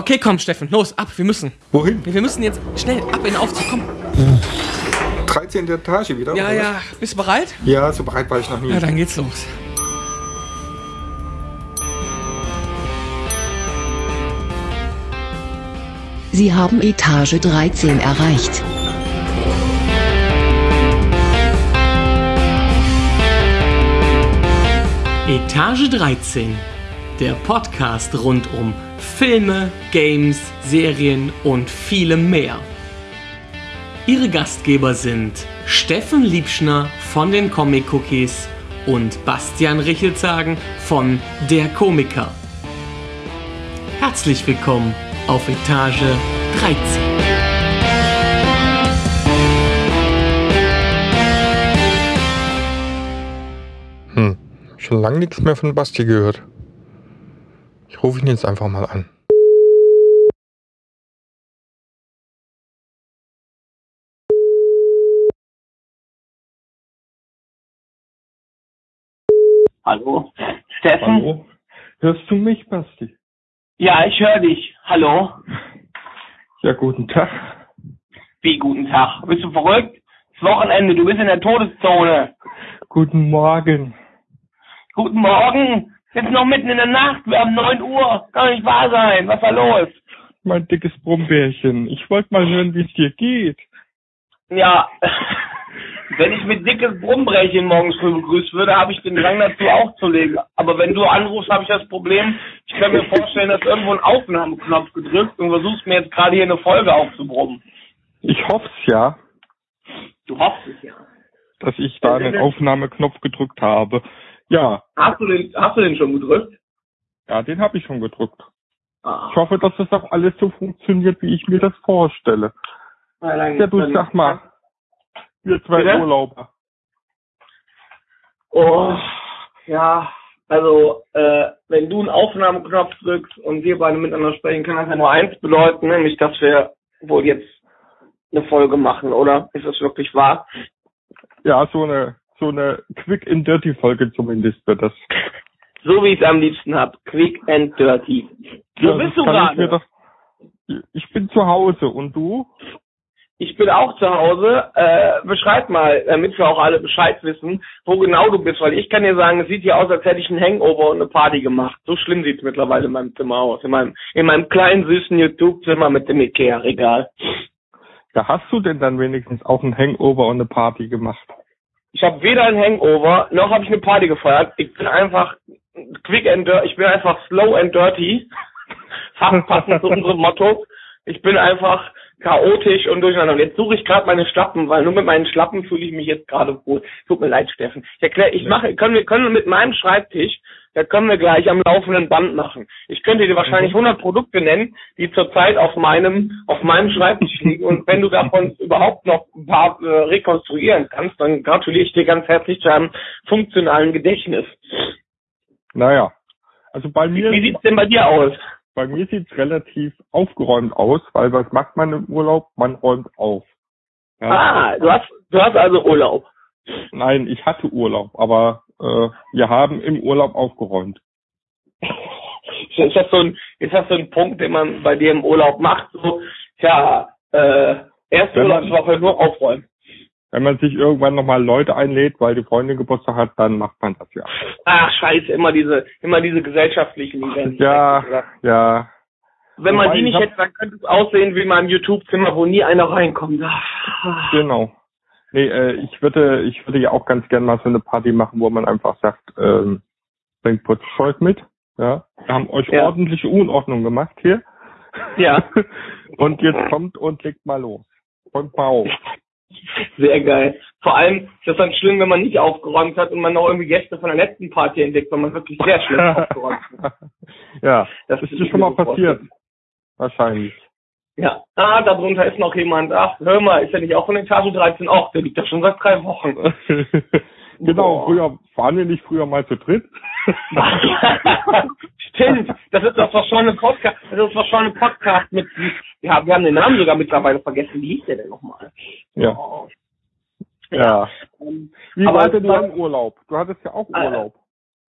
Okay, komm, Steffen, los, ab, wir müssen. Wohin? Wir müssen jetzt schnell ab in den Aufzug, komm. 13. Etage wieder? Ja, oder ja, bist du bereit? Ja, so bereit war ich noch nie. Ja, dann geht's los. Sie haben Etage 13 erreicht. Etage 13, der Podcast rund um Filme, Games, Serien und vielem mehr. Ihre Gastgeber sind Steffen Liebschner von den Comic Cookies und Bastian Richelzagen von Der Komiker. Herzlich willkommen auf Etage 13. Hm. Schon lange nichts mehr von Basti gehört. Ich rufe ihn jetzt einfach mal an. Hallo? Steffen? Hallo? Hörst du mich, Basti? Ja, ich höre dich. Hallo? Ja, guten Tag. Wie, guten Tag. Bist du verrückt? Das Wochenende, du bist in der Todeszone. Guten Morgen. Guten Morgen. Jetzt noch mitten in der Nacht. Wir haben 9 Uhr. Kann nicht wahr sein. Was da los? Mein dickes Brummbärchen. Ich wollte mal hören, wie es dir geht. Ja, wenn ich mit dickes Brummbrechen morgens früh begrüßt würde, habe ich den Drang dazu aufzulegen. Aber wenn du anrufst, habe ich das Problem, ich kann mir vorstellen, dass irgendwo ein Aufnahmeknopf gedrückt und versuchst mir jetzt gerade hier eine Folge aufzubrummen. Ich hoff's ja, Du hoffst es ja. dass ich da den Aufnahmeknopf gedrückt habe. Ja, Hast du den, hast du den schon gedrückt? ja, den habe ich schon gedrückt. Ah. Ich hoffe, dass das auch alles so funktioniert, wie ich mir das vorstelle. Na, Ja, du sag mal, wir zwei Bitte? Urlauber. Oh, ja, also, äh, wenn du einen Aufnahmeknopf drückst und wir beide miteinander sprechen, kann das ja nur eins bedeuten, nämlich, dass wir wohl jetzt eine Folge machen, oder? Ist das wirklich wahr? Ja, so eine, so eine Quick and Dirty Folge zumindest wird das. So wie ich es am liebsten hab. Quick and dirty. Wo Ja, bist du ich gerade? doch- Ich bin zu Hause und du? Ich bin auch zu Hause. Äh, beschreib mal, damit wir auch alle Bescheid wissen, wo genau du bist, weil ich kann dir sagen, es sieht hier aus, als hätte ich einen Hangover und eine Party gemacht. So schlimm sieht es mittlerweile in meinem Zimmer aus. In meinem, in meinem kleinen, süßen YouTube-Zimmer mit dem Ikea-Regal. Ja, hast du denn dann wenigstens auch ein Hangover und eine Party gemacht? Ich habe weder ein Hangover, noch habe ich eine Party gefeiert. Ich bin einfach quick and dirty, ich bin einfach slow and dirty. Fast passend zu unserem Motto. Ich bin einfach chaotisch und durcheinander. Und jetzt suche ich gerade meine Schlappen, weil nur mit meinen Schlappen fühle ich mich jetzt gerade wohl. Tut mir leid, Steffen. Ich erkläre, ich mache, können wir, können wir mit meinem Schreibtisch, da können wir gleich am laufenden Band machen. Ich könnte dir wahrscheinlich 100 Produkte nennen, die zurzeit auf meinem, auf meinem Schreibtisch liegen. Und wenn du davon überhaupt noch ein paar äh, rekonstruieren kannst, dann gratuliere ich dir ganz herzlich zu einem funktionalen Gedächtnis. Naja. Also bei mir, Wie sieht's denn bei dir aus? Bei mir sieht's relativ aufgeräumt aus, weil was macht man im Urlaub? Man räumt auf. Ja. Ah, du hast, du hast also Urlaub. Nein, ich hatte Urlaub, aber äh, wir haben im Urlaub aufgeräumt. Ist das so ein, ist das so ein Punkt, den man bei dir im Urlaub macht? So, tja, äh, erste Urlaubswoche nur aufräumen. Wenn man sich irgendwann nochmal Leute einlädt, weil die Freundin Geburtstag hat, dann macht man das ja. Ach, scheiße, immer diese, immer diese gesellschaftlichen Events. Ja, ja. Wenn man Wobei, die ich nicht hab- hätte, dann könnte es aussehen wie in meinem YouTube-Zimmer, wo nie einer reinkommt. Ach. Genau. Nee, äh, ich würde, ich würde ja auch ganz gern mal so eine Party machen, wo man einfach sagt, ähm, bringt Putzzeug mit. Ja. Wir haben euch Ja. ordentliche Unordnung gemacht hier. Ja. und jetzt kommt und legt mal los. Räumt mal auf. Sehr geil. Vor allem ist das dann schlimm, wenn man nicht aufgeräumt hat und man noch irgendwie Gäste von der letzten Party entdeckt, weil man wirklich sehr schlecht aufgeräumt hat. ja, Das ist ist dir schon mal passiert. Wahrscheinlich. Ja. Ah, darunter ist noch jemand. Ach, hör mal, ist ja nicht auch von Etage 13? Auch, der liegt da schon seit drei Wochen. genau, Boah. früher waren wir nicht früher mal zu dritt. Stimmt, das ist das verschollene Podcast, das ist verschollene Podcast mit, ja, wir haben den Namen sogar mittlerweile vergessen. Wie hieß der denn nochmal? ja. Oh. Ja. Ähm, Wie Aber war denn dein Urlaub? Du hattest ja auch Äh, Urlaub.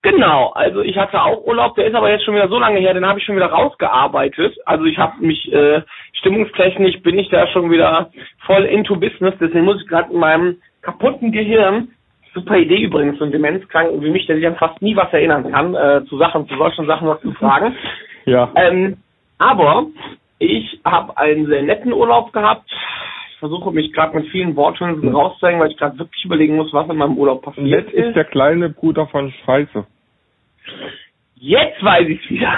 Genau, also ich hatte auch Urlaub, der ist aber jetzt schon wieder so lange her, den habe ich schon wieder rausgearbeitet. Also ich habe mich äh, stimmungstechnisch bin ich da schon wieder voll into Business, deswegen muss ich gerade in meinem kaputten Gehirn, super Idee übrigens, so ein Demenzkranken wie mich, der sich an fast nie was erinnern kann, äh, zu Sachen, zu solchen Sachen was zu fragen. Ja. Ähm, aber ich habe einen sehr netten Urlaub gehabt. Ich versuche mich gerade mit vielen Worthülsen rauszuhängen, weil ich gerade wirklich überlegen muss, was in meinem Urlaub passiert Jetzt ist der kleine Bruder von Scheiße. Jetzt weiß ich wieder.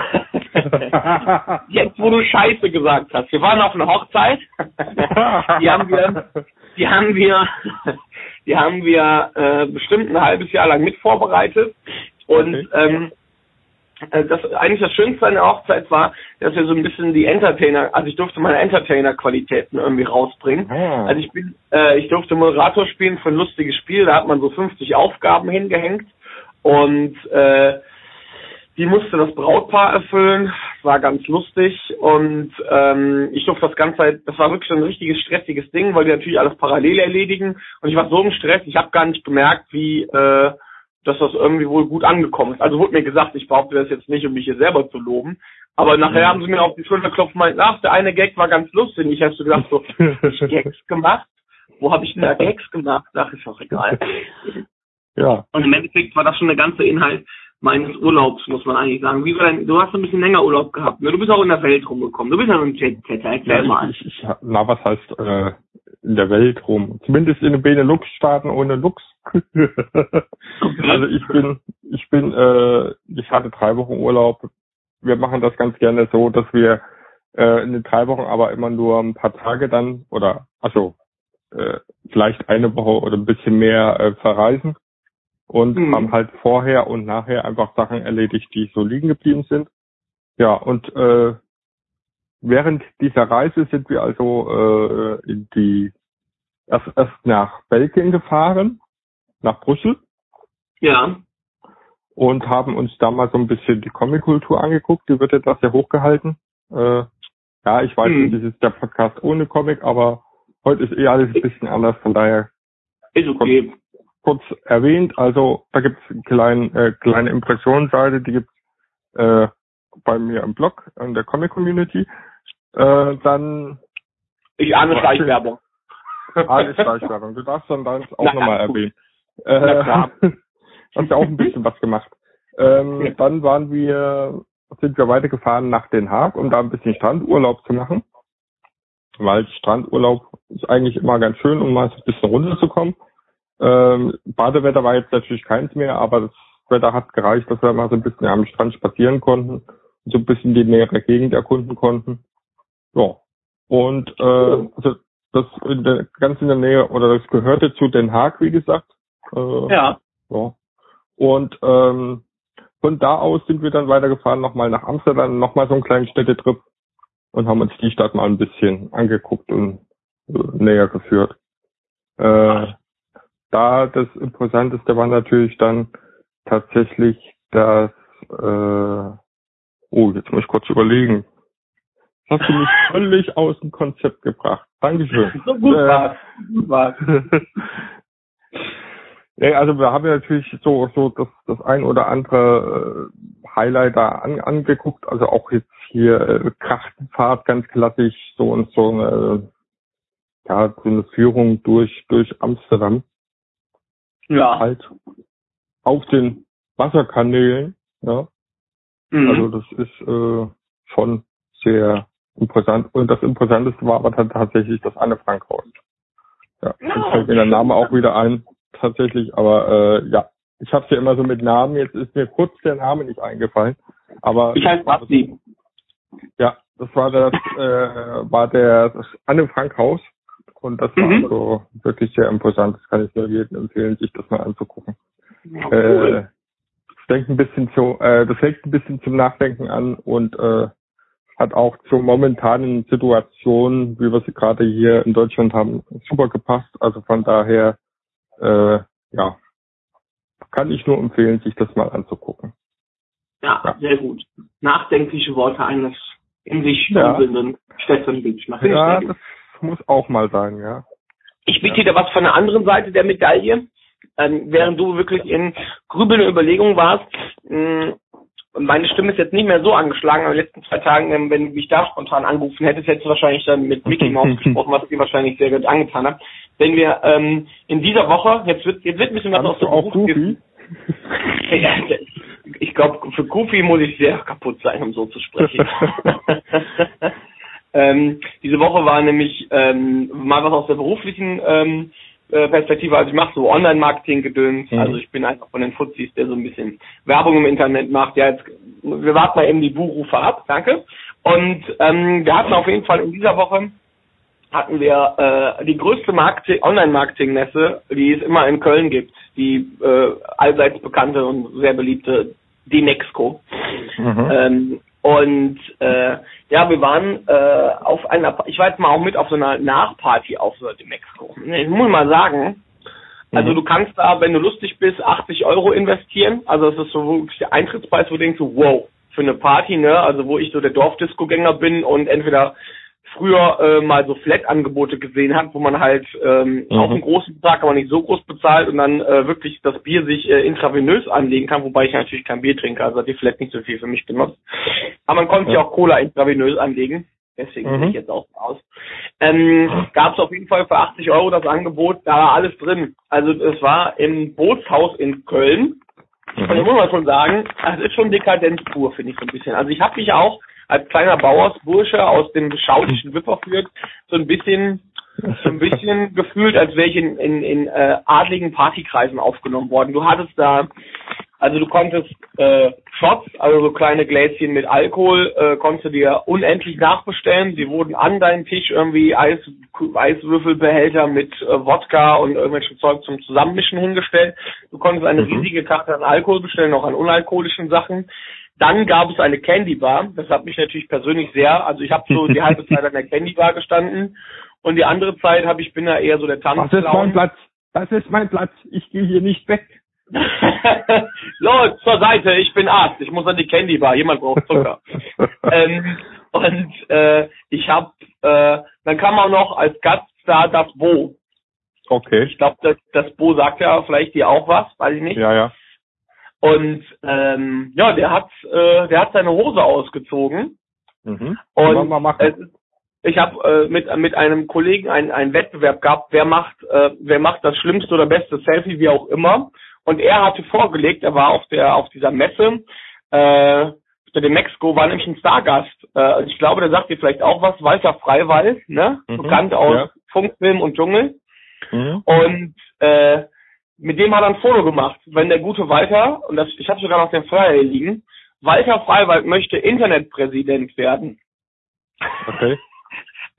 Jetzt, wo du Scheiße gesagt hast. Wir waren auf einer Hochzeit. Die haben wir, die haben wir, die haben wir äh, bestimmt ein halbes Jahr lang mit vorbereitet. Und Okay. ähm, äh, das eigentlich das Schönste an der Hochzeit war, dass wir so ein bisschen die Entertainer, also ich durfte meine Entertainer-Qualitäten irgendwie rausbringen. Ah. Also ich bin, äh, ich durfte Moderator spielen für ein lustiges Spiel, da hat man so 50 Aufgaben hingehängt und äh, die musste das Brautpaar erfüllen. Das war ganz lustig und ähm, ich durfte das Ganze halt, das war wirklich ein richtiges stressiges Ding, weil die natürlich alles parallel erledigen und ich war so im Stress, ich habe gar nicht gemerkt, wie äh, dass das irgendwie wohl gut angekommen ist. Also wurde mir gesagt, ich behaupte das jetzt nicht, um mich hier selber zu loben. Aber nachher haben sie mir auf die Schulter geklopft und meinten, ach, der eine Gag war ganz lustig. Ich habe so gedacht, so, hab ich Gags gemacht? Wo habe ich denn da Gags gemacht? Ach, ist doch egal. ja. Und im Endeffekt war das schon der ganze Inhalt meines Urlaubs, muss man eigentlich sagen. Wie war denn, du hast ein bisschen länger Urlaub gehabt, ne? Du bist auch in der Welt rumgekommen. Du bist ja so ein Jet-Setter, erklär mal. Ich, ich, na, was heißt äh, in der Welt rum? Zumindest in den Benelux-Staaten ohne Lux. also ich bin, ich bin, äh, ich hatte drei Wochen Urlaub. Wir machen das ganz gerne so, dass wir äh, in den drei Wochen aber immer nur ein paar Tage dann oder also äh, vielleicht eine Woche oder ein bisschen mehr äh, verreisen und Mhm. haben halt vorher und nachher einfach Sachen erledigt, die so liegen geblieben sind. Ja, und äh, während dieser Reise sind wir also äh, in die erst, erst nach Belgien gefahren, nach Brüssel Ja. und haben uns da mal so ein bisschen die Comic-Kultur angeguckt. Die wird etwas sehr hochgehalten. Äh, ja, ich weiß, Mhm. das ist der Podcast ohne Comic, aber heute ist eh alles ein bisschen anders, von daher Ist okay. Kurz erwähnt. Also da gibt's eine kleine, äh, kleine Impressionsseite, die gibt's äh, bei mir im Blog, in der Comic-Community. Äh, dann Ich ahne? Schleichwerbung. alles Schleichwerbung. Du darfst dann deins auch nochmal erwähnen. Äh, hast ja auch ein bisschen was gemacht. Ähm. Dann waren wir, sind wir weitergefahren nach Den Haag, um da ein bisschen Strandurlaub zu machen. Weil Strandurlaub ist eigentlich immer ganz schön, um mal so ein bisschen runterzukommen. Ähm, Badewetter war jetzt natürlich keins mehr, aber das Wetter hat gereicht, dass wir mal so ein bisschen am Strand spazieren konnten und so ein bisschen die nähere Gegend erkunden konnten. Ja. Und äh, also das in der, ganz in der Nähe oder das gehörte zu Den Haag, wie gesagt. Äh, Ja. ja. Und ähm, von da aus sind wir dann weitergefahren, nochmal nach Amsterdam, nochmal so einen kleinen Städtetrip und haben uns die Stadt mal ein bisschen angeguckt und äh, näher geführt. Äh, da das Interessanteste war natürlich dann tatsächlich das, äh, oh, jetzt muss ich kurz überlegen. Das hast du mich völlig aus dem Konzept gebracht. Dankeschön. So gut Äh, war's. Gut war's. Nee, also wir haben ja natürlich so, so das, das ein oder andere äh, Highlight da an, angeguckt, also auch jetzt hier äh, Krachtenfahrt ganz klassisch, so und so eine, ja, so eine Führung durch, durch Amsterdam, Ja. halt auf den Wasserkanälen, ja. Mhm. Also das ist äh, schon sehr interessant. Und das Interessanteste war aber dann tatsächlich das Anne Frank Haus. Ja, Ja, jetzt fällt mir der Name auch wieder ein, tatsächlich. Aber äh, ja, ich habe ja immer so mit Namen. Jetzt ist mir kurz der Name nicht eingefallen. Aber ich heiße Basti. ja, das war das äh, war der das Anne Frank Haus. Und das war Mhm. also wirklich sehr imposant. Das kann ich nur jedem empfehlen, sich das mal anzugucken. Ja, Äh, cool. das denkt ein bisschen zu, äh, das regt ein bisschen zum Nachdenken an und äh, hat auch zur momentanen Situation, wie wir sie gerade hier in Deutschland haben, super gepasst. Also von daher, äh, ja, kann ich nur empfehlen, sich das mal anzugucken. ja, ja. sehr gut. Nachdenkliche Worte eines in sich Ja. wandelnden Städtenbildner. Finde ich Ja, das muss auch mal sein, ja. Ich biete dir was von der anderen Seite der Medaille. ähm, während du wirklich in grübelnden Überlegungen warst, mh, meine Stimme ist jetzt nicht mehr so angeschlagen, in den letzten zwei Tagen, ähm, wenn du mich da spontan angerufen hättest, hättest du wahrscheinlich dann mit Mickey Mouse gesprochen, was dir wahrscheinlich sehr gut angetan hat. Wenn wir ähm, in dieser Woche, jetzt wird, jetzt wird ein bisschen was aus der auch Goofy? ja, ich glaube, für Goofy muss ich sehr kaputt sein, um so zu sprechen. ähm, diese Woche war nämlich ähm, mal was aus der beruflichen ähm, äh, Perspektive. Also ich mache so Online-Marketing-Gedöns. Mhm. Also ich bin einfach von den Fuzis, der so ein bisschen Werbung im Internet macht. Ja, jetzt, wir warten mal eben die Buchrufe ab. Danke. Und ähm, wir hatten auf jeden Fall in dieser Woche hatten wir äh, die größte Marketing Online-Marketing-Messe, die es immer in Köln gibt. Die äh, allseits bekannte und sehr beliebte Demexco. Mhm. Ähm, und äh, ja, wir waren äh, auf einer, ich war jetzt mal auch mit auf so einer Nachparty auf so einer Demexco. Ich muss mal sagen, also Mhm. du kannst da, wenn du lustig bist, 80 Euro investieren. Also das ist so wirklich der Eintrittspreis, wo du denkst, so, wow, für eine Party, ne? Also wo ich so der Dorfdisco-Gänger bin und entweder früher äh, mal so Flat-Angebote gesehen hat, wo man halt ähm, Mhm. auch einen großen Betrag, aber nicht so groß bezahlt und dann äh, wirklich das Bier sich äh, intravenös anlegen kann, wobei ich natürlich kein Bier trinke, also hat die Flat nicht so viel für mich genutzt. Aber man konnte sich Ja. auch Cola intravenös anlegen. Deswegen Mhm. sehe ich jetzt auch aus. Ähm, Gab es auf jeden Fall für 80 Euro das Angebot, da war alles drin. Also es war im Bootshaus in Köln. Und ich muss mal schon sagen, es ist schon Dekadenz pur, finde ich so ein bisschen. Also ich habe mich auch als kleiner Bauersbursche aus dem beschaulichen Wipperfürth so ein bisschen so ein bisschen gefühlt, als wäre ich in, in, in äh, adligen Partykreisen aufgenommen worden. Du hattest da, also du konntest äh, Shots, also so kleine Gläschen mit Alkohol, äh, konntest du dir unendlich nachbestellen. Sie wurden an deinen Tisch irgendwie Eis, Eiswürfelbehälter mit äh, Wodka und irgendwelchen Zeug zum Zusammenmischen hingestellt. Du konntest eine Mhm. riesige Karte an Alkohol bestellen, auch an unalkoholischen Sachen. Dann gab es eine Candy Bar. Das hat mich natürlich persönlich sehr, also ich habe so die halbe Zeit an der Candy Bar gestanden und die andere Zeit habe ich bin da eher so der Das ist mein. Platz. Das ist mein Platz. Ich gehe hier nicht weg. so, zur Seite, ich bin Arzt, ich muss an die Candy Bar, jemand braucht Zucker. ähm, und äh, ich habe, äh, dann kam auch noch als Gaststar das Bo. Okay. Ich glaube, das, das Bo sagt ja vielleicht dir auch was, weiß ich nicht. Ja, ja. Und ähm, ja, der hat, äh, der hat seine Hose ausgezogen Mhm. und mal machen. ist- ich habe äh, mit mit einem Kollegen einen, einen Wettbewerb gehabt, wer macht äh, wer macht das schlimmste oder beste Selfie, wie auch immer. Und er hatte vorgelegt, er war auf der auf dieser Messe, äh, bei dem Mexiko war nämlich ein Stargast. Äh, ich glaube, der sagt dir vielleicht auch was, Walter Freiwald, ne? Mhm, Bekannt aus ja. Funkfilm und Dschungel. Mhm. Und äh, mit dem hat er ein Foto gemacht. Wenn der gute Walter, und das, ich habe sogar noch den Flyer hier liegen, Walter Freiwald möchte Internetpräsident werden. Okay.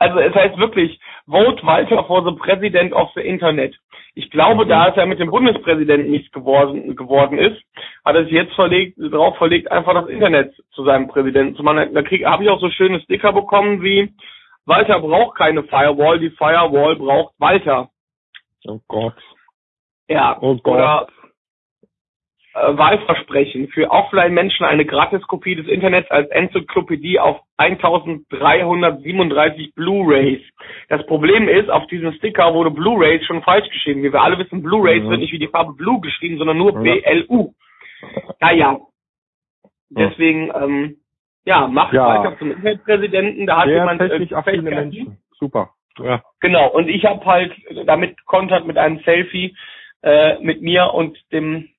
Also es heißt wirklich, vote Walter for the President of the Internet. Ich glaube, da es ja mit dem Bundespräsidenten nichts geworden, geworden ist, hat er sich jetzt verlegt, darauf verlegt, einfach das Internet zu seinem Präsidenten zu machen. Da habe ich auch so schöne Sticker bekommen wie Walter braucht keine Firewall, die Firewall braucht Walter. Oh Gott. Ja, Oh oder äh, Wahlversprechen für Offline-Menschen eine Gratiskopie des Internets als Enzyklopädie auf 1337 Blu-rays. Das Problem ist, auf diesem Sticker wurde Blu-rays schon falsch geschrieben. Wie wir alle wissen, Blu-rays Mhm. wird nicht wie die Farbe Blue geschrieben, sondern nur Ja. B-L-U. Naja. Deswegen, ähm, ja, macht Ja. weiter zum Internetpräsidenten. Da hat Sehr jemand äh, technisch Fähigkeiten. Menschen. Super. Ja. Genau, und ich habe halt damit kontert mit einem Selfie äh, mit mir und dem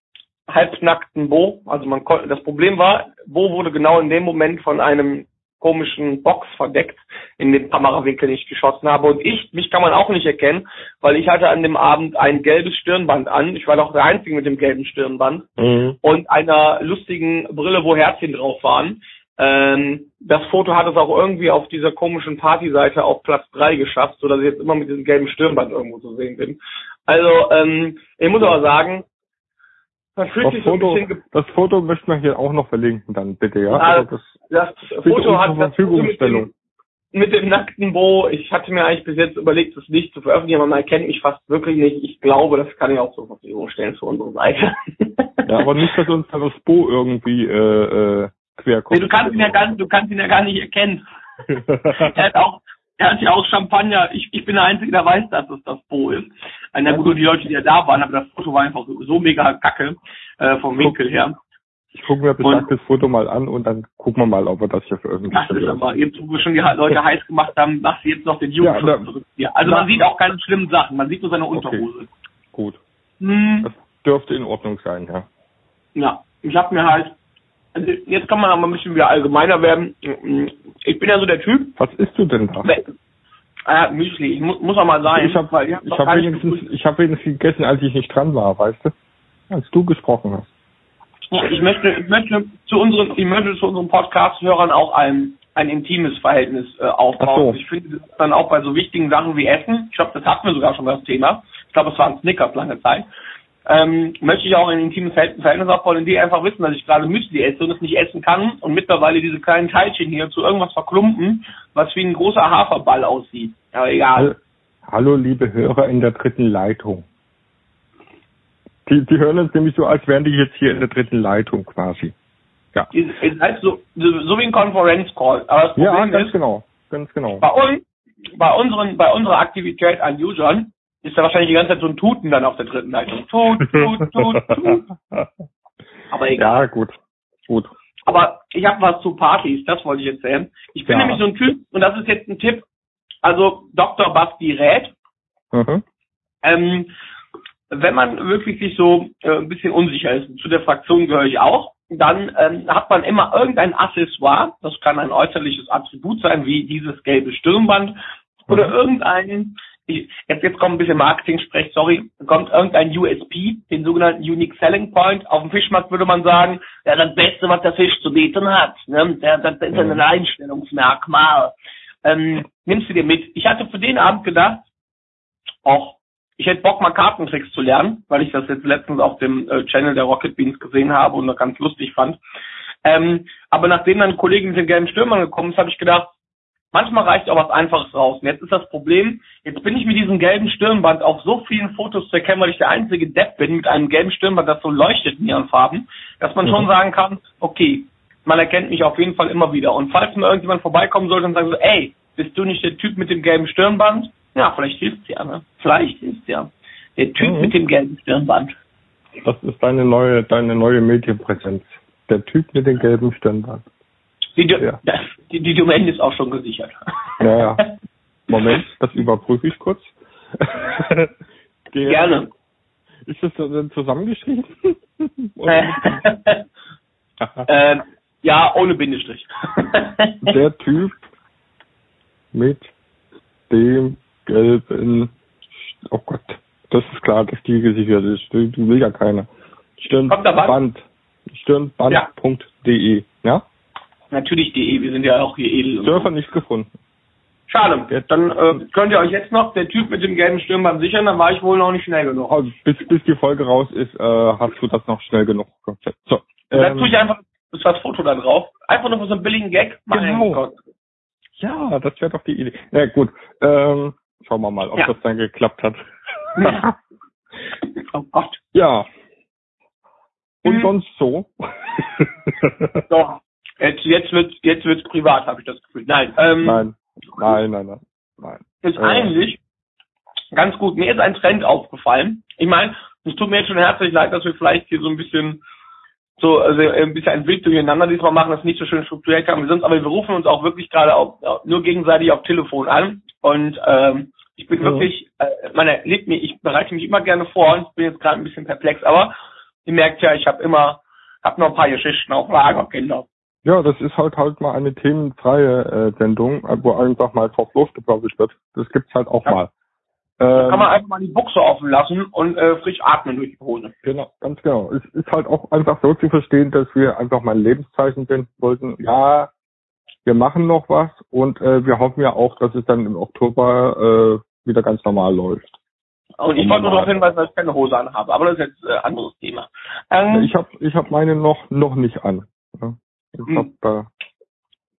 halbnackten Bo. Also man konnte, das Problem war, Bo wurde genau in dem Moment von einem komischen Box verdeckt, in den Kamerawinkel nicht geschossen habe. Und ich, mich kann man auch nicht erkennen, weil ich hatte an dem Abend ein gelbes Stirnband an. Ich war doch der Einzige mit dem gelben Stirnband Mhm. und einer lustigen Brille, wo Herzchen drauf waren. Ähm, das Foto hat es auch irgendwie auf dieser komischen Partyseite auf Platz drei geschafft, so dass ich jetzt immer mit diesem gelben Stirnband irgendwo zu sehen bin. Also, ähm, ich muss aber sagen, man fühlt Das sich so ein Foto, bisschen, das Foto möchten wir hier auch noch verlinken, dann bitte, ja? Ah, Also das das Foto hat das Foto mit dem, mit dem nackten Bo. Ich hatte mir eigentlich bis jetzt überlegt, das nicht zu veröffentlichen, aber man erkennt mich fast wirklich nicht. Ich glaube, das kann ich auch zur Verfügung stellen für unsere Seite. Ja, aber nicht, dass uns da das Bo irgendwie äh, äh, quer Nee, du kannst ihn ja gar, du kannst ihn ja gar nicht erkennen. er hat auch, er hat ja auch Champagner. Ich, ich bin der Einzige, der weiß, dass es das Po ist. Na gut, nur die Leute, die ja da waren, aber das Foto war einfach so, so mega kacke äh, vom Winkel her. Ich gucke mir besagtes Foto mal an und dann gucken wir mal, ob wir das hier veröffentlichen. Das ist aber, jetzt, wo wir schon die Leute heiß gemacht haben, machst du jetzt noch den Jugendschutz Ja, zurück. Ja, also na- man sieht auch keine schlimmen Sachen, man sieht nur seine Unterhose. Gut. Hm, Das dürfte in Ordnung sein, ja. ja, ich hab mir halt, also jetzt kann man aber ein bisschen wieder allgemeiner werden. Ich bin ja so der Typ, Was isst du denn da? äh, Müsli, ich mu muss auch mal sagen, Ich habe ich hab wenigstens, ich hab wenigstens gegessen, als ich nicht dran war, weißt du? Als du gesprochen hast. Ja, Ich möchte, ich möchte zu unseren, ich möchte zu unseren Podcast-Hörern auch ein, ein intimes Verhältnis äh, aufbauen. So. Ich finde das dann auch bei so wichtigen Sachen wie Essen, ich glaube, das hatten wir sogar schon das Thema. Ich glaube, es waren Snickers lange Zeit. Ähm, möchte ich auch ein intimes Verhältnis aufbauen, in die einfach wissen, dass ich gerade Müsli esse und es nicht essen kann und mittlerweile diese kleinen Teilchen hier zu irgendwas verklumpen, was wie ein großer Haferball aussieht. Aber egal. Hallo, liebe Hörer in der dritten Leitung. Die, die hören uns nämlich so, als wären die jetzt hier in der dritten Leitung quasi. Ja. Ihr seid so, so, wie ein Konferenzcall. Aber das Ja, Problem ganz ist, genau. Ganz genau. bei uns, bei unseren, bei unserer Aktivität an Usern ist da wahrscheinlich die ganze Zeit so ein Tuten dann auf der dritten Leitung. Tut, tut, tut, tut. Aber egal. Ja, gut. Gut. Aber ich habe was zu Partys, das wollte ich erzählen. Ich bin Ja. nämlich so ein Typ, und das ist jetzt ein Tipp, also Dr. Basti rät, Mhm. ähm, wenn man wirklich sich so äh, ein bisschen unsicher ist, zu der Fraktion gehöre ich auch, dann ähm, hat man immer irgendein Accessoire, das kann ein äußerliches Attribut sein, wie dieses gelbe Stirnband oder Mhm. irgendein, jetzt, jetzt kommt ein bisschen Marketing-Sprech, sorry, kommt irgendein USP, den sogenannten Unique Selling Point. Auf dem Fischmarkt würde man sagen, ja, das Beste, was der Fisch zu bieten hat. Ne? Der, das ist ein Mhm. Einstellungsmerkmal. Ähm, nimmst du dir mit. Ich hatte für den Abend gedacht, auch ich hätte Bock mal Kartentricks zu lernen, weil ich das jetzt letztens auf dem äh, Channel der Rocket Beans gesehen habe und das ganz lustig fand. Ähm, aber nachdem dann ein Kollege mit den gelben Stürmern gekommen ist, habe ich gedacht, manchmal reicht auch was Einfaches raus. Und jetzt ist das Problem, jetzt bin ich mit diesem gelben Stirnband auf so vielen Fotos zu erkennen, weil ich der einzige Depp bin mit einem gelben Stirnband, das so leuchtet in ihren Farben, dass man schon Mhm. sagen kann, okay, man erkennt mich auf jeden Fall immer wieder. Und falls mal irgendjemand vorbeikommen sollte und sagen so, ey, bist du nicht der Typ mit dem gelben Stirnband? Ja, vielleicht hilft's ja, ne? Vielleicht hilft's ja. Der Typ Mhm. mit dem gelben Stirnband. Das ist deine neue, deine neue Medienpräsenz. Der Typ mit dem gelben Stirnband. Die, Ja. die, die Domain ist auch schon gesichert. Ja, ja. Moment, das überprüfe ich kurz. Gerne. Ist das denn zusammengeschrieben? Oder mit- äh, ja, ohne Bindestrich. Der Typ mit dem gelben, oh Gott, das ist klar, dass die gesichert ist. Die will ja keiner. Stirnband. Stirnband.de, ja? Natürlich DE, wir sind ja auch hier edel. Surfer nicht gefunden. Schade. Dann äh, könnt ihr euch jetzt noch der Typ mit dem gelben Stirnband sichern, dann war ich wohl noch nicht schnell genug. Also bis, bis die Folge raus ist, äh, hast du das noch schnell genug. So, dann ähm, tue ich einfach ist das Foto da drauf. Einfach nur für so einen billigen Gag. Genau. Ja, das wäre doch die Idee. Na gut, ähm, schauen wir mal, ob Ja. das dann geklappt hat. Oh Gott. ja. Und Mhm. sonst so? Doch. Jetzt, jetzt wird jetzt wird's privat, habe ich das Gefühl. Nein. Ähm, nein, nein, nein, nein, nein. ist Äh. eigentlich ganz gut. Mir ist ein Trend aufgefallen. Ich meine, es tut mir jetzt schon herzlich leid, dass wir vielleicht hier so ein bisschen so also ein bisschen ein Wild durcheinander diesmal machen, das nicht so schön strukturiert haben wie sonst, aber wir rufen uns auch wirklich gerade auf, nur gegenseitig auf Telefon an und ähm, ich bin Ja. wirklich, äh, meine, lebt mir, ich bereite mich immer gerne vor und ich bin jetzt gerade ein bisschen perplex, aber ihr merkt ja, ich habe immer, hab noch ein paar Geschichten auf Lager, Kinder. Ja, das ist halt halt mal eine themenfreie äh, Sendung, äh, wo einfach mal drauf losgeplaudert wird. Das gibt's halt auch Ja. mal. Kann man Ähm, einfach mal die Buchse offen lassen und äh, frisch atmen durch die Hose. genau, ganz genau. Es ist halt auch einfach so zu verstehen, dass wir einfach mal ein Lebenszeichen senden wollten. Ja, wir machen noch was und äh, wir hoffen ja auch, dass es dann im Oktober äh, wieder ganz normal läuft. Und ich wollte nur darauf hinweisen, dass ich keine Hose anhabe, aber das ist jetzt äh, anderes Thema. Ähm, Ich habe ich hab meine noch noch nicht an. Ja. Ich Hm. hab, äh,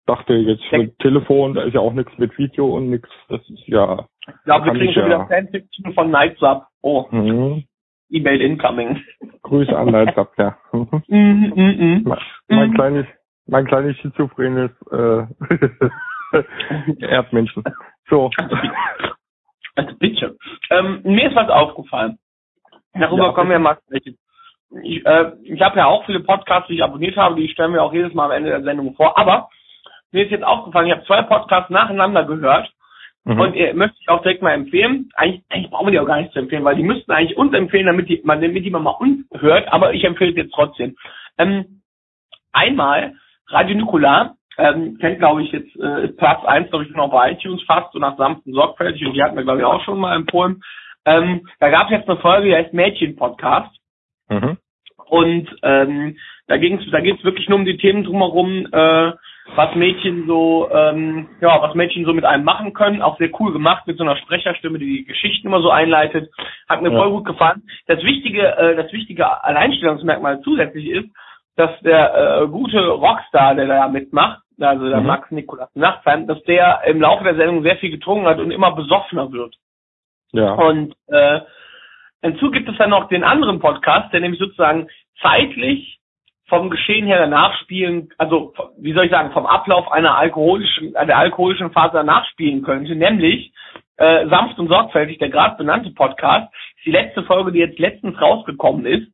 dachte jetzt mit Telefon, da ist ja auch nichts mit Video und nichts. Das ist ja ich glaube, wir kriegen schon ja. wieder Fanfiction von Nights Up. Oh, mhm. E-Mail incoming. Grüße an Leitsab, ja. Mhm. Mhm, mhm, mein, mein Mhm. kleines mein kleines schizophrenes äh, Erdmenschen. So. Also bitte. Ähm, mir ist was aufgefallen. Darüber Ja, kommen wir mal sprechen. Ich, äh, ich habe ja auch viele Podcasts, die ich abonniert habe, die stellen wir auch jedes Mal am Ende der Sendung vor. Aber mir ist jetzt aufgefallen, ich habe zwei Podcasts nacheinander gehört Mhm. und äh, möchte ich auch direkt mal empfehlen. Eigentlich, eigentlich brauchen wir die auch gar nicht zu empfehlen, weil die müssten eigentlich uns empfehlen, damit die, man, damit die man mal uns hört, aber ich empfehle es jetzt trotzdem. Ähm, einmal Radio Nukular, ähm, kennt glaube ich jetzt, äh, Platz eins glaube ich noch bei iTunes fast, so nach sanften sorgfältig und die hatten wir glaube ich auch schon mal empfohlen. Ähm, da gab es jetzt eine Folge, die heißt Mädchen-Podcast. Mhm. Und ähm, da ging's, da geht's wirklich nur um die Themen drumherum, äh, was Mädchen so, ähm, ja, was Mädchen so mit einem machen können. Auch sehr cool gemacht mit so einer Sprecherstimme, die die Geschichten immer so einleitet. Hat mir Ja. voll gut gefallen. Das wichtige, äh, das wichtige Alleinstellungsmerkmal zusätzlich ist, dass der äh, gute Rockstar, der da mitmacht, also der Mhm. Max Nikolas Nachtsheim, dass der im Laufe der Sendung sehr viel getrunken hat und immer besoffener wird. Ja. Und äh, hinzu gibt es dann noch den anderen Podcast, der nämlich sozusagen zeitlich vom Geschehen her danach spielen, also wie soll ich sagen, vom Ablauf einer alkoholischen, der alkoholischen Phase danach spielen könnte, nämlich äh, sanft und sorgfältig, der gerade benannte Podcast, ist die letzte Folge, die jetzt letztens rausgekommen ist,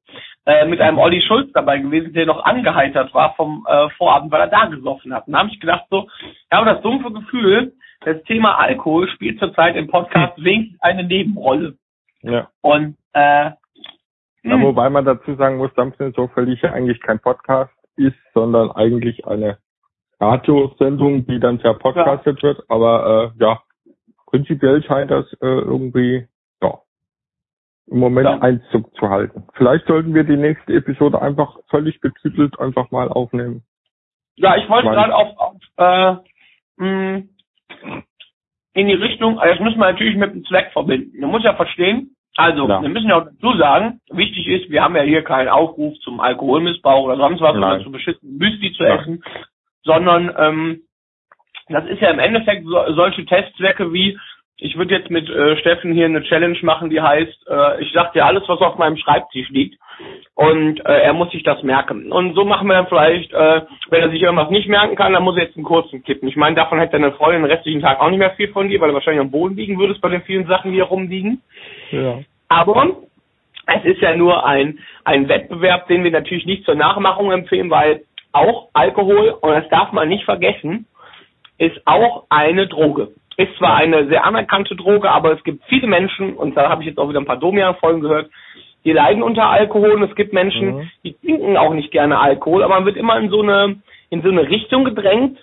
äh, mit einem Olli Schulz dabei gewesen, der noch angeheitert war vom äh, Vorabend, weil er da gesoffen hat. Und da habe ich gedacht so, ich habe das dumpfe Gefühl, das Thema Alkohol spielt zurzeit im Podcast wenigstens eine Nebenrolle. Ja. Und äh, Ja, hm, wobei man dazu sagen muss, Dampfen so völlig ja eigentlich kein Podcast ist, sondern eigentlich eine Radiosendung, die dann verpodcastet wird. Aber äh, ja, prinzipiell scheint das äh, irgendwie ja, im Moment Ja. Einzug zu halten. Vielleicht sollten wir die nächste Episode einfach völlig betitelt einfach mal aufnehmen. ja, ich wollte gerade auf, auf äh, mh, in die Richtung, also das müssen wir natürlich mit dem Zweck verbinden. Man muss ja verstehen, also Ja. wir müssen ja auch dazu sagen, wichtig ist, wir haben ja hier keinen Aufruf zum Alkoholmissbrauch oder sonst was oder Nein. zu beschissenen Müsli zu Nein. essen, sondern ähm, das ist ja im Endeffekt so, solche Testzwecke wie, ich würde jetzt mit äh, Steffen hier eine Challenge machen, die heißt, äh, ich sag dir alles, was auf meinem Schreibtisch liegt und äh, er muss sich das merken. Und so machen wir dann vielleicht, äh, wenn er sich irgendwas nicht merken kann, dann muss er jetzt einen kurzen kippen. Ich meine, davon hätte deine Freundin den restlichen Tag auch nicht mehr viel von dir, weil du wahrscheinlich am Boden liegen würdest bei den vielen Sachen, die hier rumliegen. Ja. Aber es ist ja nur ein, ein Wettbewerb, den wir natürlich nicht zur Nachmachung empfehlen, weil auch Alkohol, und das darf man nicht vergessen, ist auch eine Droge. Ist zwar eine sehr anerkannte Droge, aber es gibt viele Menschen, und da habe ich jetzt auch wieder ein paar Domian-Folgen gehört, die leiden unter Alkohol und es gibt Menschen, Mhm. die trinken auch nicht gerne Alkohol, aber man wird immer in so eine, in so eine Richtung gedrängt,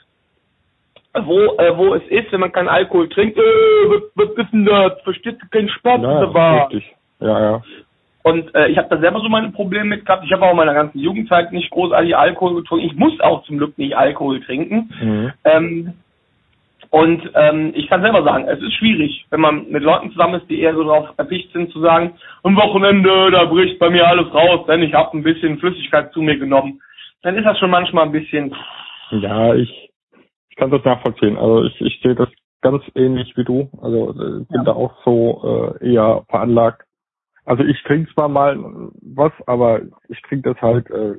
wo, äh, wo es ist, wenn man keinen Alkohol trinkt, äh, was, was ist denn das? Verstehst du keinen Spaß Ja, dabei? richtig. Ja, ja. Und äh, ich habe da selber so meine Probleme mit gehabt. Ich habe auch in meiner ganzen Jugendzeit nicht großartig Alkohol getrunken. Ich muss auch zum Glück nicht Alkohol trinken. Mhm. Ähm, und ähm, ich kann selber sagen, es ist schwierig, wenn man mit Leuten zusammen ist, die eher so darauf erpicht sind zu sagen, am Wochenende, da bricht bei mir alles raus, denn ich habe ein bisschen Flüssigkeit zu mir genommen. Dann ist das schon manchmal ein bisschen, Ja, ich, ich kann das nachvollziehen. Also ich, ich sehe das ganz ähnlich wie du. Also äh, bin Ja. da auch so äh, eher veranlagt. Also ich trinke zwar mal was, aber ich trinke das halt äh,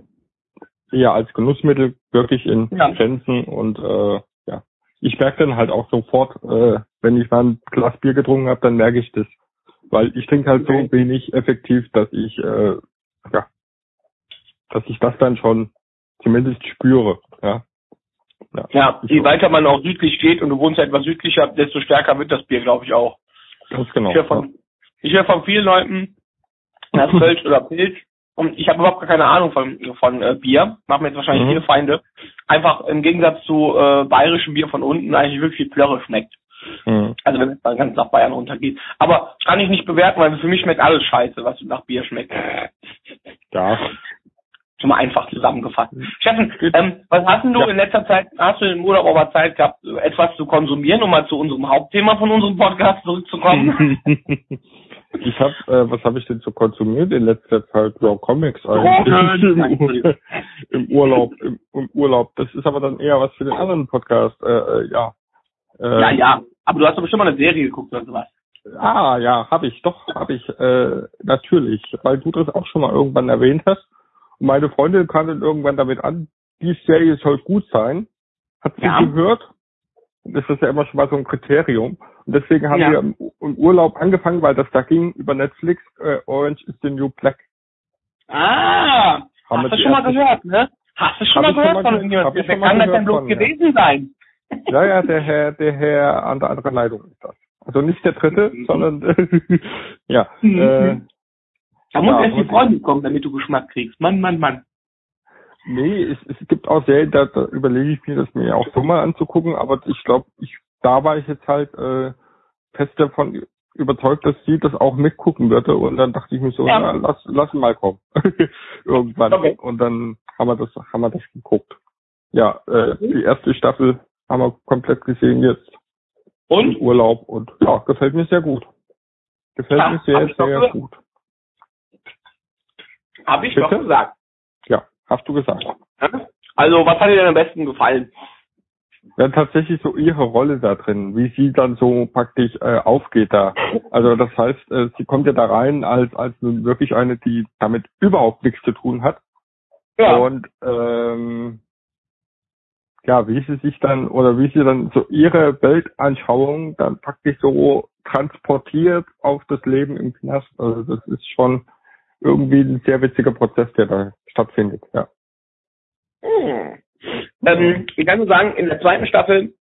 eher als Genussmittel, wirklich in Ja. Grenzen und äh. Ich merke dann halt auch sofort, äh, wenn ich mal ein Glas Bier getrunken habe, dann merke ich das. Weil ich trinke halt so wenig effektiv, dass ich äh, ja, dass ich das dann schon zumindest spüre. Ja. ja, je weiter man auch südlich geht und du wohnst etwas südlicher, desto stärker wird das Bier, glaube ich, auch. Ganz genau. Ich höre von, ich höre von vielen Leuten, das Kölsch oder Pilz. Und ich habe überhaupt gar keine Ahnung von, von äh, Bier. Machen mir jetzt wahrscheinlich Mhm. viele Feinde. Einfach im Gegensatz zu äh, bayerischem Bier von unten eigentlich wirklich viel Plörre schmeckt. Mhm. Also wenn es dann ganz nach Bayern runtergeht. Aber kann ich nicht bewerten, weil für mich schmeckt alles scheiße, was nach Bier schmeckt. Ja, Schon mal einfach zusammengefasst. Mhm. Steffen, ähm, was hast denn du Ja. in letzter Zeit, hast du im Urlaub aber Zeit gehabt, etwas zu konsumieren, um mal zu unserem Hauptthema von unserem Podcast zurückzukommen? ich habe, äh, was habe ich denn so konsumiert in letzter Zeit? Ja, Comics eigentlich. Im, Im Urlaub, im, im Urlaub. Das ist aber dann eher was für den anderen Podcast. Äh, äh, ja. Äh, ja, ja. Aber du hast doch bestimmt mal eine Serie geguckt oder sowas. Ah, ja, habe ich, doch, habe ich, äh, natürlich, weil du das auch schon mal irgendwann erwähnt hast. Und meine Freundin kam dann irgendwann damit an, die Serie soll gut sein. Hat sie Ja. gehört das ist ja immer schon mal so ein Kriterium. Und deswegen haben Ja. wir im, Urlaub angefangen, weil das da ging über Netflix, äh, Orange is the New Black. Ah, Haben hast du schon mal gehört, ne? Hast du schon mal schon gehört mal von irgendjemandem? Wer kann das denn bloß von, ja. gewesen sein? Ja, ja, der Herr, der Herr an der anderen Leitung ist das. Also nicht der dritte, Mhm. sondern ja. Mhm. Äh, Da muss Ja, erst die und- Freundin kommen, damit du Geschmack kriegst. Mann, Mann, Mann. Nee, es, es gibt auch Serien, da, da überlege ich mir das mir auch so mal anzugucken, aber ich glaube, ich da war ich jetzt halt äh, fest davon überzeugt, dass sie das auch mitgucken würde und dann dachte ich mir so, Ja. na, lass, lass ihn mal kommen. Irgendwann. Okay. Und dann haben wir das, haben wir das geguckt. Ja, äh, Mhm. die erste Staffel haben wir komplett gesehen jetzt im Und? Urlaub und ja, gefällt mir sehr gut. Gefällt Ja, mir sehr, sehr gehört. gut. Hab ich Bitte? doch gesagt. Hast du gesagt. Also, was hat dir denn am besten gefallen? Ja, tatsächlich so ihre Rolle da drin, wie sie dann so praktisch äh, aufgeht da. Also das heißt, äh, sie kommt ja da rein als als nun wirklich eine, die damit überhaupt nichts zu tun hat. Ja. Und ähm, ja, wie sie sich dann oder wie sie dann so ihre Weltanschauung dann praktisch so transportiert auf das Leben im Knast. Also das ist schon irgendwie ein sehr witziger Prozess, der da stattfindet. Ja. Hm. Ähm, ich kann nur sagen, in der zweiten Staffel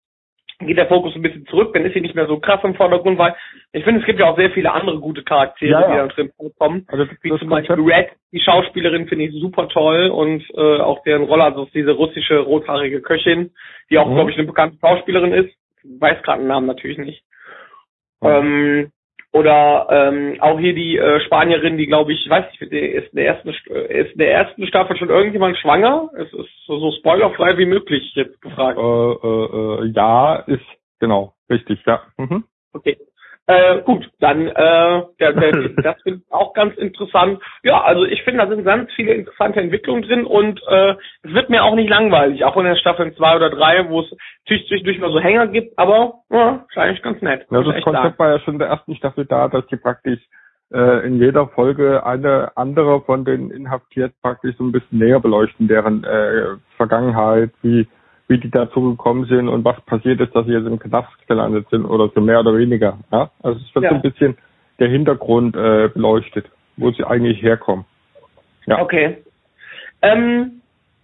geht der Fokus ein bisschen zurück, dann ist sie nicht mehr so krass im Vordergrund, weil ich finde, es gibt ja auch sehr viele andere gute Charaktere, Ja, ja. die da drin vorkommen. Also Wie zum Beispiel Red, die Schauspielerin finde ich super toll und äh, auch deren Rolle, also diese russische rothaarige Köchin, die auch, Mhm. glaube ich, eine bekannte Schauspielerin ist. Weiß gerade den Namen natürlich nicht. Mhm. Ähm, oder ähm, auch hier die äh, Spanierin, die glaube ich, weiß nicht, ist in der ersten St- äh, ist in der ersten Staffel schon irgendjemand schwanger? Es ist so, so spoilerfrei wie möglich jetzt gefragt. äh, äh, äh, ja, ist genau richtig, ja. Mhm. Okay. Äh, gut, dann äh, der, der, das finde ich auch ganz interessant. Ja, also ich finde, da sind ganz viele interessante Entwicklungen drin und äh, es wird mir auch nicht langweilig, auch in der Staffel 2 oder 3, wo es natürlich zwischendurch mal so Hänger gibt, aber ja, eigentlich ganz nett. Ja, das Konzept sagen. war ja schon in der ersten Staffel da, dass die praktisch äh, in jeder Folge eine andere von den Inhaftierten praktisch so ein bisschen näher beleuchten, deren äh, Vergangenheit, wie wie die dazu gekommen sind und was passiert ist, dass sie jetzt im Knast gelandet sind oder so mehr oder weniger. Ja? Also es wird Ja. so ein bisschen der Hintergrund äh, beleuchtet, wo sie eigentlich herkommen. Ja. Okay. Ähm,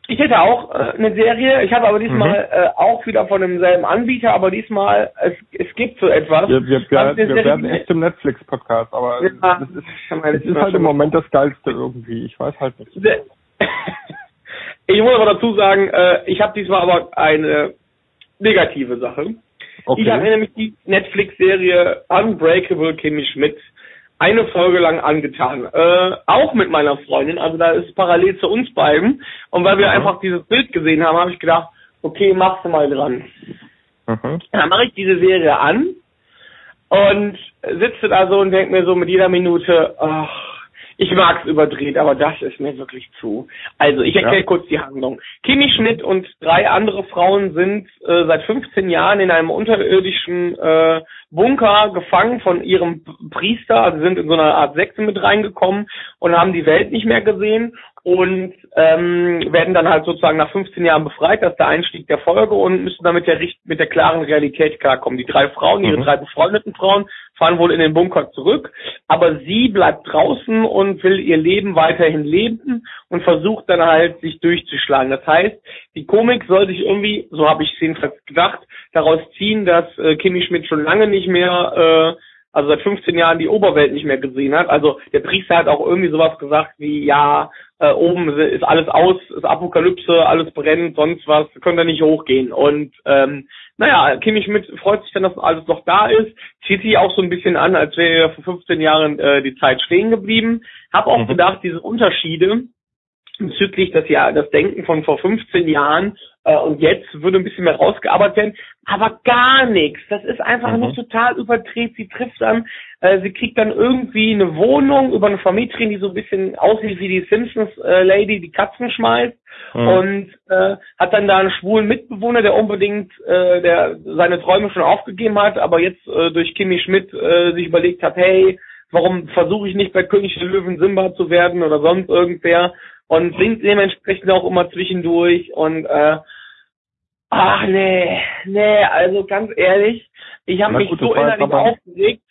ich hätte auch äh, eine Serie, ich habe aber diesmal Mhm. äh, auch wieder von demselben Anbieter, aber diesmal, es, es gibt so etwas. Wir, wir, wir, eine wir Serie, werden echt im Netflix-Podcast, aber Ja, das ist, es ist halt im Moment das Geilste irgendwie. Ich weiß halt nicht. Ich muss aber dazu sagen, äh, ich habe diesmal aber eine negative Sache. Okay. Ich habe mir nämlich die Netflix-Serie Unbreakable Kimmy Schmidt eine Folge lang angetan. Äh, auch mit meiner Freundin, also da ist es parallel zu uns beiden. Und weil wir Mhm. einfach dieses Bild gesehen haben, habe ich gedacht, okay, machst du mal dran. Mhm. Dann mache ich diese Serie an und sitze da so und denke mir so mit jeder Minute, ach, ich mag's überdreht, aber das ist mir wirklich zu. Also, ich erkläre Ja. kurz die Handlung. Kimi Schmidt und drei andere Frauen sind äh, seit 15 Jahren in einem unterirdischen äh, Bunker gefangen von ihrem Priester, also sind in so einer Art Sekte mit reingekommen und haben die Welt nicht mehr gesehen und ähm, werden dann halt sozusagen nach 15 Jahren befreit, das ist der Einstieg der Folge und müssen damit der, mit der klaren Realität klarkommen. Die drei Frauen, ihre Mhm. drei befreundeten Frauen, fahren wohl in den Bunker zurück, aber sie bleibt draußen und will ihr Leben weiterhin leben und versucht dann halt, sich durchzuschlagen. Das heißt, die Komik soll sich irgendwie, so habe ich es jedenfalls gedacht, daraus ziehen, dass äh, Kimi Schmidt schon lange nicht mehr, äh, also seit 15 Jahren die Oberwelt nicht mehr gesehen hat. Also der Priester hat auch irgendwie sowas gesagt wie, ja, äh, oben ist alles aus, ist Apokalypse, alles brennt, sonst was, könnt ihr nicht hochgehen. Und ähm, naja, Kimi Schmidt freut sich dann, dass alles noch da ist, zieht sich auch so ein bisschen an, als wäre vor 15 Jahren äh, die Zeit stehen geblieben. Hab auch Mhm. gedacht, diese Unterschiede bezüglich das ja das Denken von vor 15 Jahren und jetzt würde ein bisschen mehr rausgearbeitet werden, aber gar nichts. Das ist einfach Mhm. nur total überdreht. Sie trifft dann, äh, sie kriegt dann irgendwie eine Wohnung über eine Vermieterin, die so ein bisschen aussieht wie die Simpsons äh, Lady, die Katzen schmeißt Mhm. und äh, hat dann da einen schwulen Mitbewohner, der unbedingt äh, der seine Träume schon aufgegeben hat, aber jetzt äh, durch Kimi Schmidt äh, sich überlegt hat, hey, warum versuche ich nicht bei König der Löwen Simba zu werden oder sonst irgendwer und singt dementsprechend auch immer zwischendurch und äh, Ach nee, nee, also ganz ehrlich, ich habe mich gut, so innerlich aber- aufgeregt,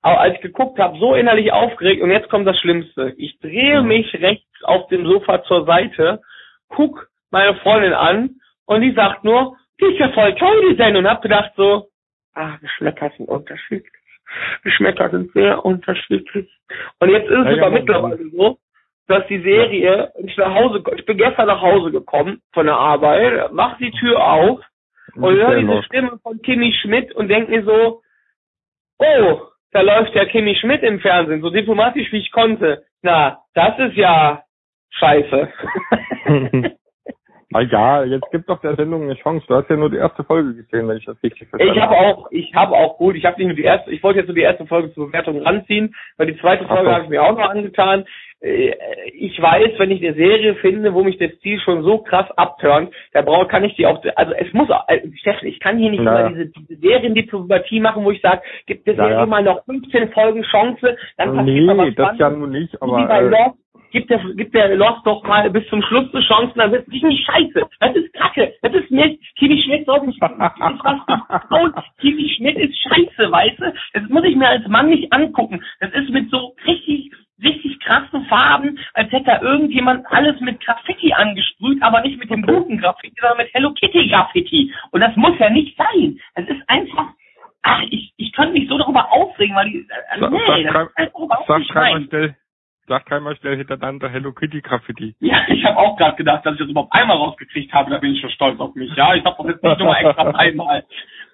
aber als ich geguckt habe, so innerlich aufgeregt und jetzt kommt das Schlimmste. Ich drehe Mhm. mich rechts auf dem Sofa zur Seite, guck meine Freundin an und die sagt nur, die ist ja voll toll, die Sendung. Und hab gedacht so, ah, Geschmäcker sind unterschiedlich. Geschmäcker sind sehr unterschiedlich. Und jetzt ist Ja, es ja, aber man- mittlerweile so, dass die Serie, ich nach Hause, ich bin gestern nach Hause gekommen von der Arbeit, mach die Tür auf und höre diese. Stimme von Kimi Schmidt und denke mir so, oh, da läuft ja Kimi Schmidt im Fernsehen, so diplomatisch wie ich konnte. Na, das ist ja scheiße. Na ja, jetzt gibt doch der Sendung eine Chance. Du hast ja nur die erste Folge gesehen, wenn ich das richtig verstanden Ich habe auch, ich habe auch gut, ich habe nicht nur die erste, ich wollte jetzt nur die erste Folge zur Bewertung ranziehen, weil die zweite Folge so. habe ich mir auch noch angetan. Äh, Ich weiß, wenn ich eine Serie finde, wo mich der Stil schon so krass abturnt, da brauche kann ich die auch, also es muss, Steffen, ich kann hier nicht Ja. immer diese, diese Seriendiplomatie machen, wo ich sage, gibt der Ja, Serie mal noch 15 Folgen Chance, dann passiert nee, was das ja nun nicht, So wie aber bei äh, Lost, gibt der, gibt der Lost doch mal bis zum Schluss eine Chance, dann wird es nicht scheiße. Das ist Kacke. Das ist Mist. Kimi Schmidt sollte nicht, das. Kimi Schmidt ist scheiße, weißt du? Das muss ich mir als Mann nicht angucken. Das ist mit so richtig, richtig krassen Farben, als hätte da irgendjemand alles mit Graffiti angesprüht, aber nicht mit dem guten Graffiti, sondern mit Hello Kitty Graffiti. Und das muss ja nicht sein. Das ist einfach, ach, ich, ich könnte mich so darüber aufregen, weil die, Sag- nee, sag das ist einfach überhaupt sag nicht meins. schnell, sag dreimal schnell hintereinander Hello Kitty Graffiti. Ja, ich habe auch gerade gedacht, dass ich das überhaupt einmal rausgekriegt habe. Da bin ich schon stolz auf mich. Ja, ich habe das jetzt nicht nur mal extra einmal.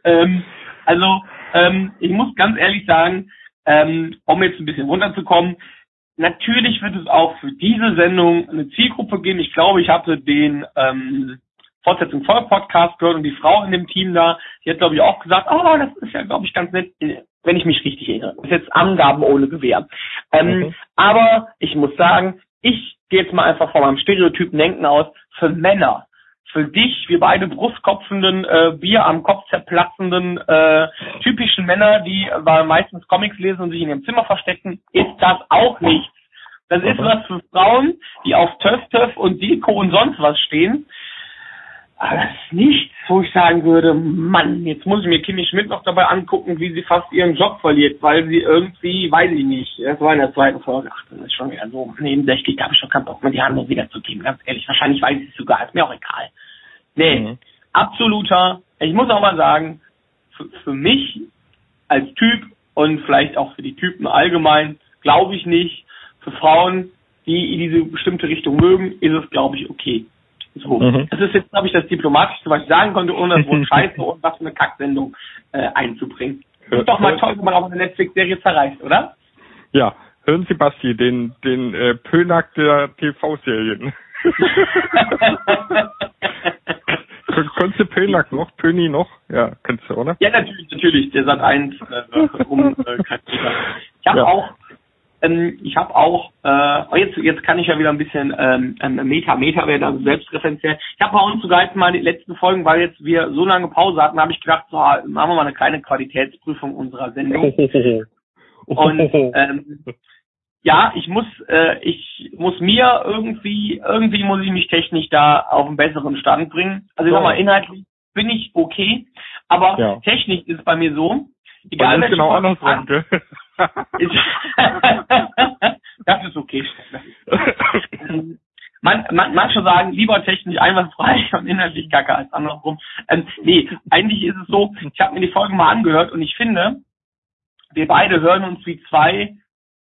Ähm, also, ähm, ich muss ganz ehrlich sagen, ähm, um jetzt ein bisschen runterzukommen, natürlich wird es auch für diese Sendung eine Zielgruppe geben. Ich glaube, ich hatte den ähm, Fortsetzung voll Podcast gehört und die Frau in dem Team da, die hat glaube ich auch gesagt, oh, das ist ja glaube ich ganz nett, wenn ich mich richtig erinnere. Das ist jetzt Angaben ohne Gewehr. Ähm, Mhm. Aber ich muss sagen, ich gehe jetzt mal einfach von meinem Stereotypen Denken aus, für Männer, für dich, wir beide brustkopfenden, äh, Bier am Kopf zerplatzenden, äh, typischen Männer, die äh, meistens Comics lesen und sich in ihrem Zimmer verstecken, ist das auch nichts. Das ist was für Frauen, die auf Töff Töff und Deko und sonst was stehen. Aber das ist nichts, wo ich sagen würde, Mann, jetzt muss ich mir Kimi Schmidt noch dabei angucken, wie sie fast ihren Job verliert, weil sie irgendwie, weiß ich nicht, das war in der zweiten Folge, ach, das ist schon wieder so nebensächlich, da habe ich schon keinen Bock mehr, die Handlung wiederzugeben, ganz ehrlich, wahrscheinlich weiß ich es sogar, ist mir auch egal. Nee, Mhm. absoluter, ich muss auch mal sagen, für, für mich als Typ und vielleicht auch für die Typen allgemein, glaube ich nicht, für Frauen, die in diese bestimmte Richtung mögen, ist es, glaube ich, okay. So. Mhm. Das ist jetzt, glaube ich, das Diplomatischste, was ich sagen konnte, ohne das Wort Scheiße und was für eine Kacksendung äh, einzubringen. Ist doch mal toll, wenn man auch eine Netflix-Serie zerreißt, oder? Ja, hören Sie Basti, den, den äh, Pönack der TV-Serien. Konntest du Pönack noch? Pöni noch? Ja, kannst du, oder? Ja, natürlich, natürlich. Der Sat 1 äh, um äh. Ich habe Ja. auch, ähm, ich habe auch, äh, jetzt jetzt kann ich ja wieder ein bisschen ähm, ähm, Meta, Meta werden, also selbstreferenziell. Ich habe bei uns sogar jetzt mal die letzten Folgen, weil jetzt wir so lange Pause hatten, habe ich gedacht, so, machen wir mal eine kleine Qualitätsprüfung unserer Sendung. Und ähm, ja, ich muss, äh, ich muss mir irgendwie, irgendwie muss ich mich technisch da auf einen besseren Stand bringen. Also ich sag mal, inhaltlich bin ich okay, aber Ja. technisch ist bei mir so, egal welche genau andersrum, gell? das ist okay. Ähm, Man, man, manche sagen, lieber technisch einwandfrei und inhaltlich kacke als andersrum. Ähm, nee, eigentlich ist es so, ich habe mir die Folge mal angehört und ich finde, wir beide hören uns wie zwei,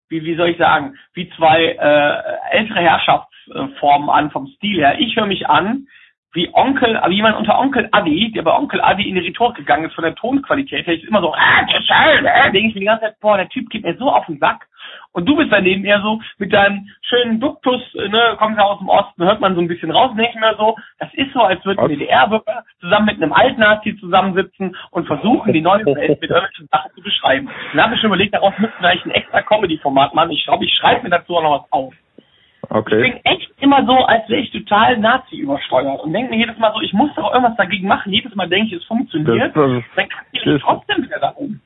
wie, wie soll ich sagen, wie zwei äh, ältere Herrschaftsformen an vom Stil her. Ich höre mich an wie Onkel, wie jemand unter Onkel Adi, der bei Onkel Adi in die Rhetorik gegangen ist von der Tonqualität, her ist immer so, ah, das ist schön, äh, denke ich mir die ganze Zeit, boah, der Typ geht mir so auf den Sack. Und du bist daneben eher so mit deinem schönen Duktus, ne, kommst ja aus dem Osten, hört man so ein bisschen raus, ich mir so, das ist so, als würden? DDR-Bürger zusammen mit einem Altnazi zusammensitzen und versuchen, die neue Welt mit irgendwelchen Sachen zu beschreiben. Dann habe ich schon überlegt, daraus müssten wir eigentlich ein extra Comedy-Format machen. Ich glaube, ich schreibe mir dazu auch noch was auf. Ich Okay. bin echt immer so, als wäre ich total Nazi übersteuert und denke mir jedes Mal so, ich muss doch irgendwas dagegen machen. Jedes Mal denke ich, es funktioniert. Das, das, dann kann ich trotzdem wieder da um.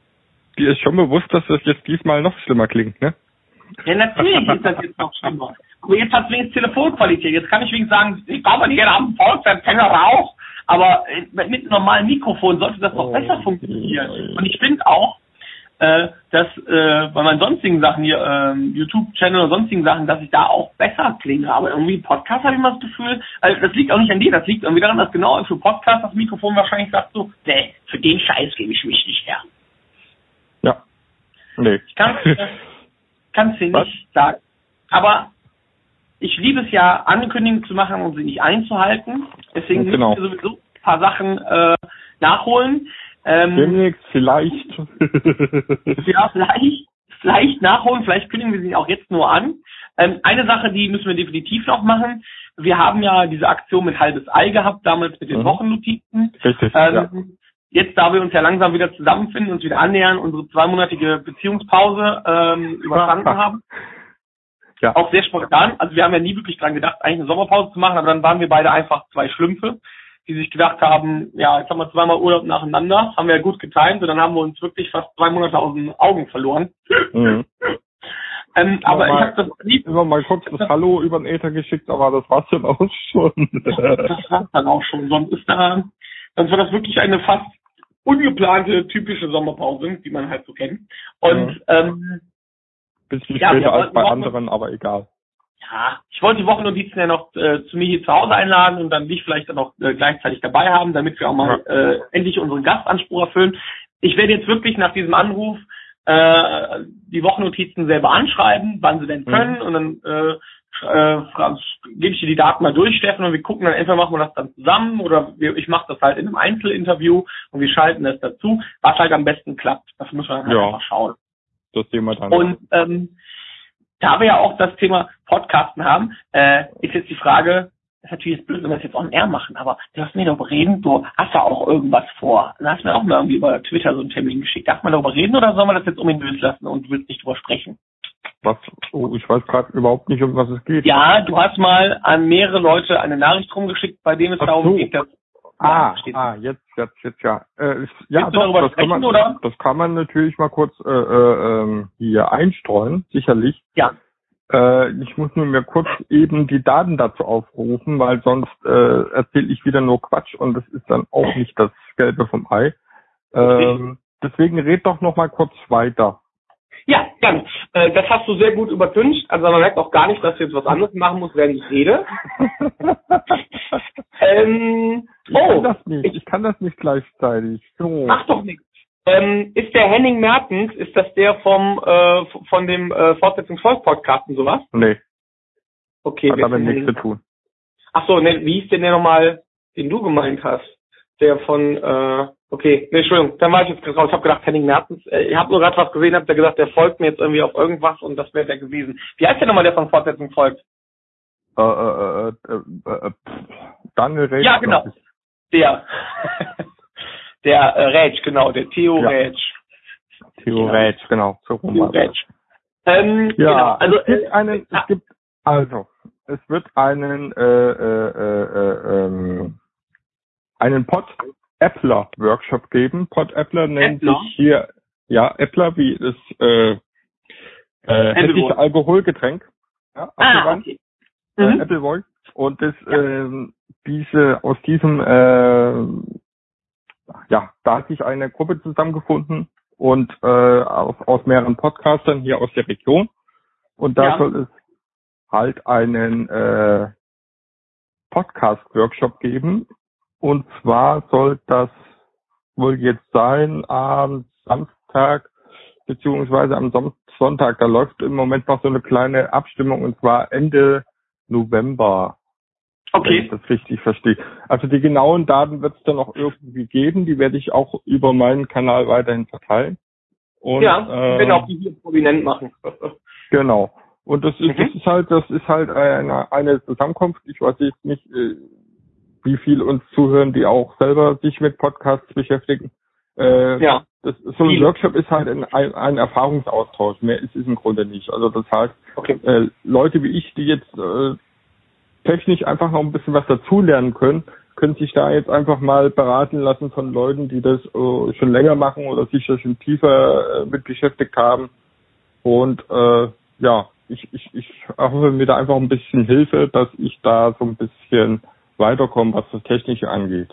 dir ist schon bewusst, dass das jetzt diesmal noch schlimmer klingt, ne? Ja, natürlich ist das jetzt noch schlimmer. Aber jetzt hat es wenigstens Telefonqualität. Jetzt kann ich wenigstens sagen, ich glaube, jeder am Volksempfänger Rauch. Aber mit einem normalen Mikrofon sollte das doch Oh, besser funktionieren. Und ich finde auch, äh, dass äh, bei meinen sonstigen Sachen hier, ähm, YouTube-Channel und sonstigen Sachen, dass ich da auch besser klinge. Aber irgendwie Podcast habe ich immer das Gefühl, also das liegt auch nicht an dir, das liegt irgendwie daran, dass genau für Podcast das Mikrofon wahrscheinlich sagt so, nee, für den Scheiß gebe ich mich nicht her. Ja. Nee. Ich kann es dir nicht sagen. Aber ich liebe es ja, Ankündigungen zu machen und sie nicht einzuhalten. Deswegen Genau. müssen wir sowieso ein paar Sachen äh, nachholen. Ähm, Demnächst vielleicht. ja, vielleicht, vielleicht nachholen, vielleicht kündigen wir sie auch jetzt nur an. Ähm, eine Sache, die müssen wir definitiv noch machen. Wir haben ja diese Aktion mit halbes Ei gehabt, damals mit den Mhm. Wochennotizen. Richtig. Ähm, ja. Jetzt, da wir uns ja langsam wieder zusammenfinden, uns wieder annähern, unsere zweimonatige Beziehungspause ähm, überstanden haben, Ja. auch sehr spontan. Also wir haben ja nie wirklich dran gedacht, eigentlich eine Sommerpause zu machen, aber dann waren wir beide einfach zwei Schlümpfe, die sich gedacht haben, ja, jetzt haben wir zweimal Urlaub nacheinander, haben wir ja gut getimt und dann haben wir uns wirklich fast zwei Monate aus den Augen verloren. Mhm. Ähm, aber mal- ich habe das lieb, Immer mal kurz das Hallo über den Äther geschickt, aber das war's dann auch schon. das war's dann auch schon. Sonst ist da, sonst war das wirklich eine fast ungeplante, typische Sommerpause, die man halt so kennt. Und Mhm. ähm, Bisschen Ja, später als bei anderen, aber egal. Ja, ich wollte die Wochennotizen ja noch äh, zu mir hier zu Hause einladen und dann dich vielleicht dann auch äh, gleichzeitig dabei haben, damit wir auch mal äh, endlich unseren Gastanspruch erfüllen. Ich werde jetzt wirklich nach diesem Anruf äh, die Wochennotizen selber anschreiben, wann sie denn Mhm. können und dann äh, äh, gebe ich dir die Daten mal durch, Steffen, und wir gucken dann entweder machen wir das dann zusammen oder wir, ich mache das halt in einem Einzelinterview und wir schalten das dazu, was halt am besten klappt. Das müssen wir dann halt Ja. einfach schauen. Das sehen wir dann. Und ähm, da wir ja auch das Thema Podcasten haben, äh, ist jetzt die Frage, ist natürlich jetzt blöd, wenn wir das jetzt on air machen, aber du hast mir darüber reden, du hast ja auch irgendwas vor. Dann hast du mir auch mal irgendwie über Twitter so einen Termin geschickt. Darf man darüber reden oder soll man das jetzt ominös lassen und du willst nicht drüber sprechen? was, oh, ich weiß gerade überhaupt nicht, um was es geht. Ja, du hast mal an mehrere Leute eine Nachricht rumgeschickt, bei dem es Ach darum so. geht, dass Ah, ah, jetzt, jetzt, jetzt, ja. Äh, ja, darüber das kann man, sprechen, oder? das kann man natürlich mal kurz äh, äh, ähm, hier einstreuen, sicherlich. Ja. Äh, ich muss nur mir kurz eben die Daten dazu aufrufen, weil sonst äh, erzähle ich wieder nur Quatsch und das ist dann auch nicht das Gelbe vom Ei. Ähm, deswegen red doch noch mal kurz weiter. Ja, gerne. Äh, das hast du sehr gut übertüncht. Also man merkt auch gar nicht, dass du jetzt was anderes machen musst, während ich rede. Ähm, Ich kann oh, das nicht. Ich kann das nicht gleichzeitig. So. Macht doch nichts. Ähm, ist der Henning Mertens, ist das der vom äh, von dem äh, Fortsetzungsvolk-Podcast und sowas? Nee, Okay, hat damit nichts zu tun. Ach so, ne, wie hieß denn der nochmal, den du gemeint hast? Der von, äh, okay, ne, Entschuldigung, dann war ich jetzt gerade raus. Ich habe gedacht, Henning Mertens, äh, ich habe nur gerade was gesehen, habt ihr gesagt, der folgt mir jetzt irgendwie auf irgendwas und das wäre der gewesen. Wie heißt der nochmal, der von Fortsetzungsvolk? Äh, äh, äh, äh, äh, Daniel Rech, Ja, genau. Der. der äh, Rätsch, genau, der Theo Ja. Rätsch. Theo. Rätsch, genau. So rum Theo. Rätsch. Ähm, Ja, genau, also es gibt äh, einen, ah, es gibt, also, es wird einen, äh, äh, äh, äh, ähm, einen Pod Appler Workshop geben. Pod Appler nennt Appler? sich hier, ja, Appler wie das, äh, äh. Alkoholgetränk. Ja, ah, okay. äh, Mhm. Appleboy. Und das, Ja. ähm, diese, aus diesem, äh, ja, da hat sich eine Gruppe zusammengefunden und äh, aus, aus mehreren Podcastern hier aus der Region. Und da Ja. soll es halt einen äh, Podcast-Workshop geben. Und zwar soll das wohl jetzt sein am Samstag beziehungsweise am Son Sonntag. Da läuft im Moment noch so eine kleine Abstimmung und zwar Ende November wenn ich Okay. das richtig verstehe. Also die genauen Daten wird es dann noch irgendwie geben, die werde ich auch über meinen Kanal weiterhin verteilen. Und, ja, wir werden ähm, auch die hier prominent machen. Genau. Und das ist, Mhm. das ist halt, das ist halt eine, eine Zusammenkunft. Ich weiß jetzt nicht, äh, wie viel uns zuhören, die auch selber sich mit Podcasts beschäftigen. Äh, ja. das, so ein. Workshop ist halt ein, ein, ein Erfahrungsaustausch. Mehr ist es im Grunde nicht. Also das heißt, Okay. äh, Leute wie ich, die jetzt äh, technisch einfach noch ein bisschen was dazulernen können, können sich da jetzt einfach mal beraten lassen von Leuten, die das äh, schon länger machen oder sich da schon tiefer äh, mit beschäftigt haben. Und äh, ja, ich, ich, ich hoffe mir da einfach ein bisschen Hilfe, dass ich da so ein bisschen weiterkomme, was das Technische angeht.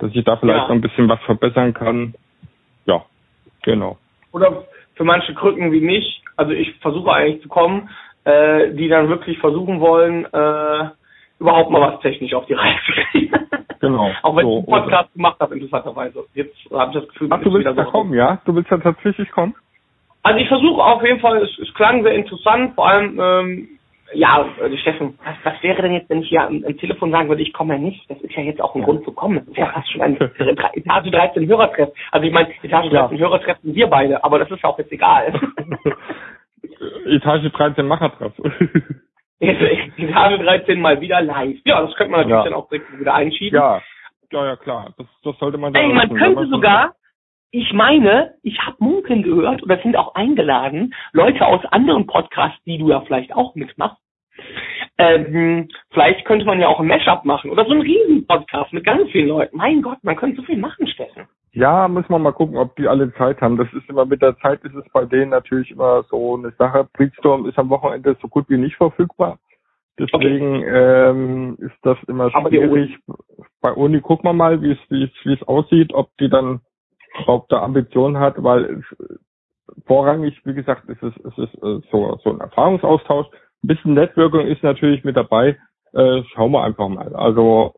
dass ich da vielleicht Ja. noch ein bisschen was verbessern kann. Ja, genau. Oder für manche Krücken wie mich, also ich versuche eigentlich zu kommen, äh, die dann wirklich versuchen wollen, äh, überhaupt mal was technisch auf die Reihe zu kriegen. Genau. Auch wenn So, ich einen Podcast gemacht habe, interessanterweise. Jetzt habe ich das Gefühl, Ach, du willst da so. kommen, ja? Du willst da tatsächlich kommen? Also ich versuche auf jeden Fall, es, es klang sehr interessant, vor allem, ähm, ja, äh, Steffen, was, was wäre denn jetzt, wenn ich hier am, am Telefon sagen würde, ich komme ja nicht? Das ist ja jetzt auch ein Grund zu kommen. Das ist ja fast schon ein Etage 13 Hörertreff. Also ich meine, Etage 13 Hörertreff sind wir beide, aber das ist ja auch jetzt egal. Etage 13 Machertreff. Etage 13 mal wieder live. Ja, das könnte man natürlich Ja. dann auch direkt wieder einschieben. ja, ja, ja, klar. Das, das sollte man dann Ey, man könnte sogar, ich meine, ich habe munkeln gehört oder sind auch eingeladen, Leute aus anderen Podcasts, die du ja vielleicht auch mitmachst. Ähm, vielleicht könnte man ja auch ein Mashup machen oder so einen Riesen-Podcast mit ganz vielen Leuten. Mein Gott, man könnte so viel machen, Steffen. Ja, müssen wir mal gucken, ob die alle Zeit haben. Das ist immer mit der Zeit ist es bei denen natürlich immer so eine Sache. Breedstorm ist am Wochenende so gut wie nicht verfügbar. Deswegen ähm, ist das immer schwierig. Bei Uni gucken wir mal, es wie es aussieht, ob die dann ob da Ambitionen hat, weil es, vorrangig, wie gesagt, ist es es ist äh, so so ein Erfahrungsaustausch. Ein bisschen Networking ist natürlich mit dabei. Äh, schauen wir einfach mal. Also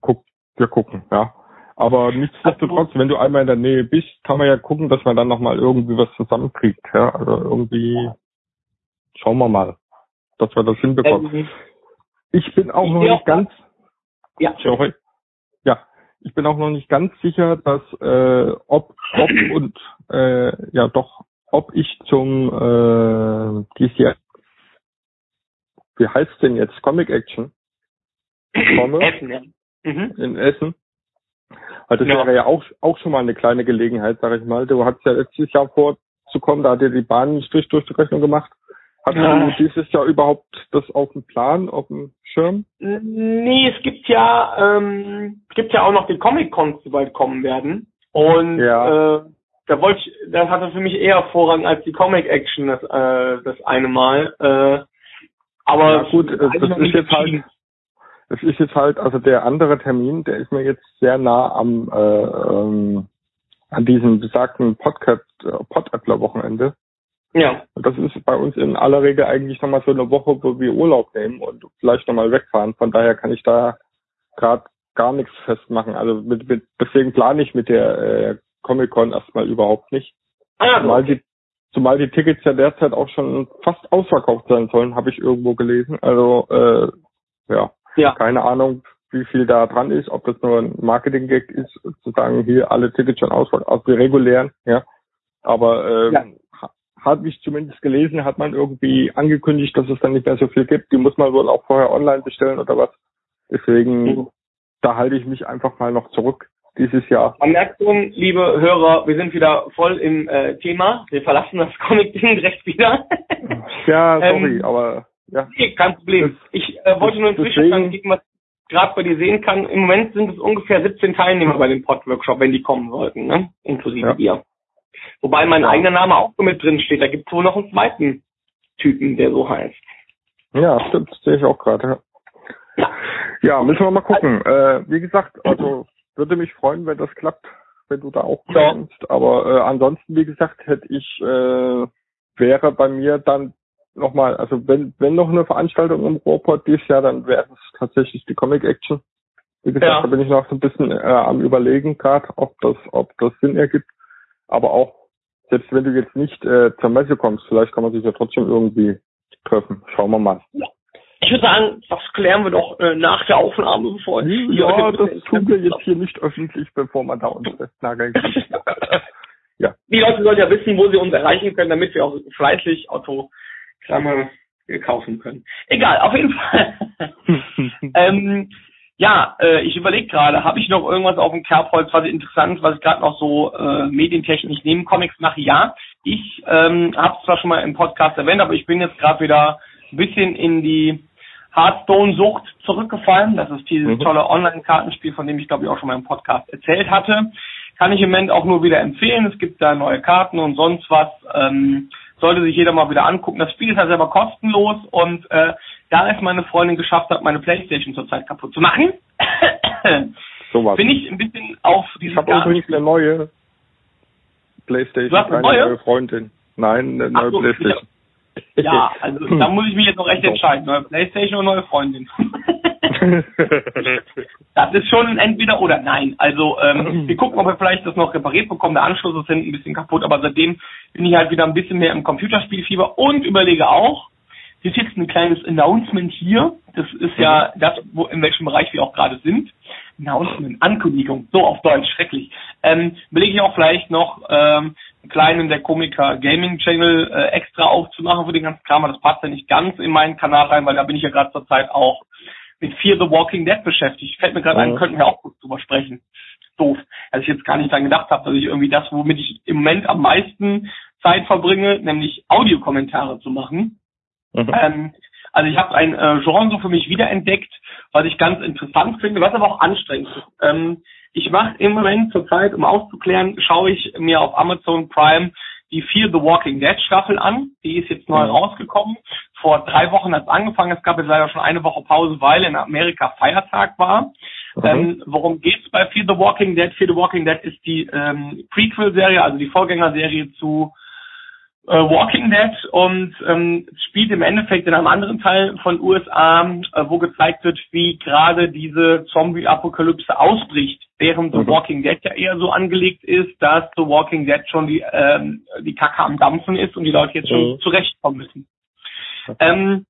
guck, wir gucken, ja. Aber nichtsdestotrotz, wenn du einmal in der Nähe bist, kann man ja gucken, dass man dann nochmal irgendwie was zusammenkriegt. Ja, also irgendwie schauen wir mal, dass wir das hinbekommen. Ähm, ich bin auch ich noch nicht ganz, ja, sorry. Ich bin auch noch nicht ganz sicher, dass äh, ob, ob und äh, ja doch, ob ich zum äh, Jahr, wie heißt denn jetzt Comic Action komme Essen, ja. Mhm. in Essen. Also das Ja. wäre ja auch, auch schon mal eine kleine Gelegenheit, sag ich mal. Du hattest ja letztes Jahr vorzukommen, da hat dir die Bahn einen Strich durch die Rechnung gemacht. Hast du dieses Jahr überhaupt das auf dem Plan, auf dem Schirm? Nee, es gibt ja, ähm, es gibt ja auch noch die Comic-Cons, die bald kommen werden. Und Ja. äh, da wollte ich, das hatte für mich eher Vorrang als die Comic-Action das, äh, das eine Mal. Äh, aber Ja, gut, das noch ist jetzt halt-. Das ist jetzt halt, also der andere Termin, der ist mir jetzt sehr nah am äh, ähm, an diesem besagten Podcast äh, Podadler Wochenende. Ja. Und das ist bei uns in aller Regel eigentlich nochmal so eine Woche, wo wir Urlaub nehmen und vielleicht nochmal wegfahren. Von daher kann ich da gerade gar nichts festmachen. Also mit, mit, deswegen plane ich mit der äh, Comic-Con erstmal überhaupt nicht. Ah, Zumal die, zumal die Tickets ja derzeit auch schon fast ausverkauft sein sollen, habe ich irgendwo gelesen. Also äh, ja, ja. keine Ahnung, wie viel da dran ist, ob das nur ein Marketing-Gag ist, zu sagen, hier alle Tickets schon ausverkauft, aus die regulären, ja. Aber ähm, Ja. Ha- habe ich zumindest gelesen, hat man irgendwie angekündigt, dass es dann nicht mehr so viel gibt. Die muss man wohl auch vorher online bestellen oder was. Deswegen, Mhm. da halte ich mich einfach mal noch zurück dieses Jahr. Man merkt schon, liebe Hörer, wir sind wieder voll im äh, Thema. Wir verlassen das Comic-Ding direkt wieder. Ja, sorry, Ähm, aber ja. Nee, kein Problem. Ich äh, wollte nur einen deswegen- Zwischenstand geben, was ich gerade bei dir sehen kann. Im Moment sind es ungefähr 17 Teilnehmer bei dem Pod-Workshop, wenn die kommen sollten, ne? Inklusive Ja. dir. Wobei mein Ja. eigener Name auch mit drin steht. Da gibt es wohl noch einen zweiten Typen, der so heißt. Ja, stimmt, sehe ich auch gerade. Ja. ja, müssen wir mal gucken. Äh, wie gesagt, also würde mich freuen, wenn das klappt, wenn du da auch Ja. kommst. Aber äh, ansonsten, wie gesagt, hätte ich äh, wäre bei mir dann nochmal, also wenn wenn noch eine Veranstaltung im Ruhrpott dieses Jahr, dann wäre es tatsächlich die Comic Action. Wie gesagt, Ja. da bin ich noch so ein bisschen äh, am überlegen gerade, ob das ob das Sinn ergibt. Aber auch selbst wenn du jetzt nicht äh, zur Messe kommst, vielleicht kann man sich ja trotzdem irgendwie treffen. Schauen wir mal. Ich würde sagen, das klären wir doch äh, nach der Aufnahme, bevor Ja, das tun wir jetzt hier nicht öffentlich, bevor man da uns festnageln. Ja. Die Leute sollen ja wissen, wo sie uns erreichen können, damit wir auch fleißig Autogramme kaufen können. Egal, auf jeden Fall. ähm, ja, äh, ich überlege gerade, habe ich noch irgendwas auf dem Kerbholz, was interessant, was ich gerade noch so äh, medientechnisch neben Comics mache? Ja, ich ähm, habe es zwar schon mal im Podcast erwähnt, aber ich bin jetzt gerade wieder ein bisschen in die Hearthstone-Sucht zurückgefallen. Das ist dieses Mhm. tolle Online-Kartenspiel, von dem ich glaube ich auch schon mal im Podcast erzählt hatte. Kann ich im Moment auch nur wieder empfehlen. Es gibt da neue Karten und sonst was. Ähm, sollte sich jeder mal wieder angucken. Das Spiel ist ja selber kostenlos und äh, da es meine Freundin geschafft hat, meine Playstation zurzeit kaputt zu machen, Sowas. Bin ich ein bisschen auf Ich dieses habe Gar- übrigens eine neue Playstation, Du hast eine neue? neue Freundin. Nein, eine neue so, Playstation. Ja, also da muss ich mich jetzt noch recht entscheiden. Neue Playstation oder neue Freundin. Das ist schon ein entweder oder nein. Also ähm, wir gucken, ob wir vielleicht das noch repariert bekommen. Der Anschluss ist hinten ein bisschen kaputt, aber seitdem bin ich halt wieder ein bisschen mehr im Computerspielfieber und überlege auch, hier ist jetzt ein kleines Announcement hier. Das ist ja das, wo in welchem Bereich wir auch gerade sind. Announcement, Ankündigung, so auf Deutsch, schrecklich. Ähm, überlege ich auch vielleicht noch ähm, kleinen der Komiker Gaming Channel äh, extra aufzumachen für den ganzen Kram, aber das passt ja nicht ganz in meinen Kanal rein, weil da bin ich ja gerade zur Zeit auch mit Fear the Walking Dead beschäftigt. Fällt mir gerade ein, könnten wir auch kurz drüber sprechen. Doof, dass ich jetzt gar nicht dran gedacht habe, dass ich irgendwie das, womit ich im Moment am meisten Zeit verbringe, nämlich Audiokommentare zu machen. Mhm. Ähm, also ich habe ein äh, Genre so für mich wiederentdeckt, was ich ganz interessant finde, was aber auch anstrengend ist. Ähm, ich mache im Moment zur Zeit, um aufzuklären, schaue ich mir auf Amazon Prime die Fear the Walking Dead Staffel an. Die ist jetzt neu Mhm. rausgekommen. Vor drei Wochen hat es angefangen. Es gab jetzt leider schon eine Woche Pause, weil in Amerika Feiertag war. Mhm. Ähm, worum geht's bei Fear the Walking Dead? Fear the Walking Dead ist die ähm, Prequel-Serie, also die Vorgängerserie zu äh, Walking Dead und ähm, spielt im Endeffekt in einem anderen Teil von USA, äh, wo gezeigt wird, wie gerade diese Zombie-Apokalypse ausbricht, während The Mhm. Walking Dead ja eher so angelegt ist, dass The Walking Dead schon die, ähm, die Kacke am Dampfen ist und die Leute jetzt schon Mhm. zurechtkommen müssen. Ähm,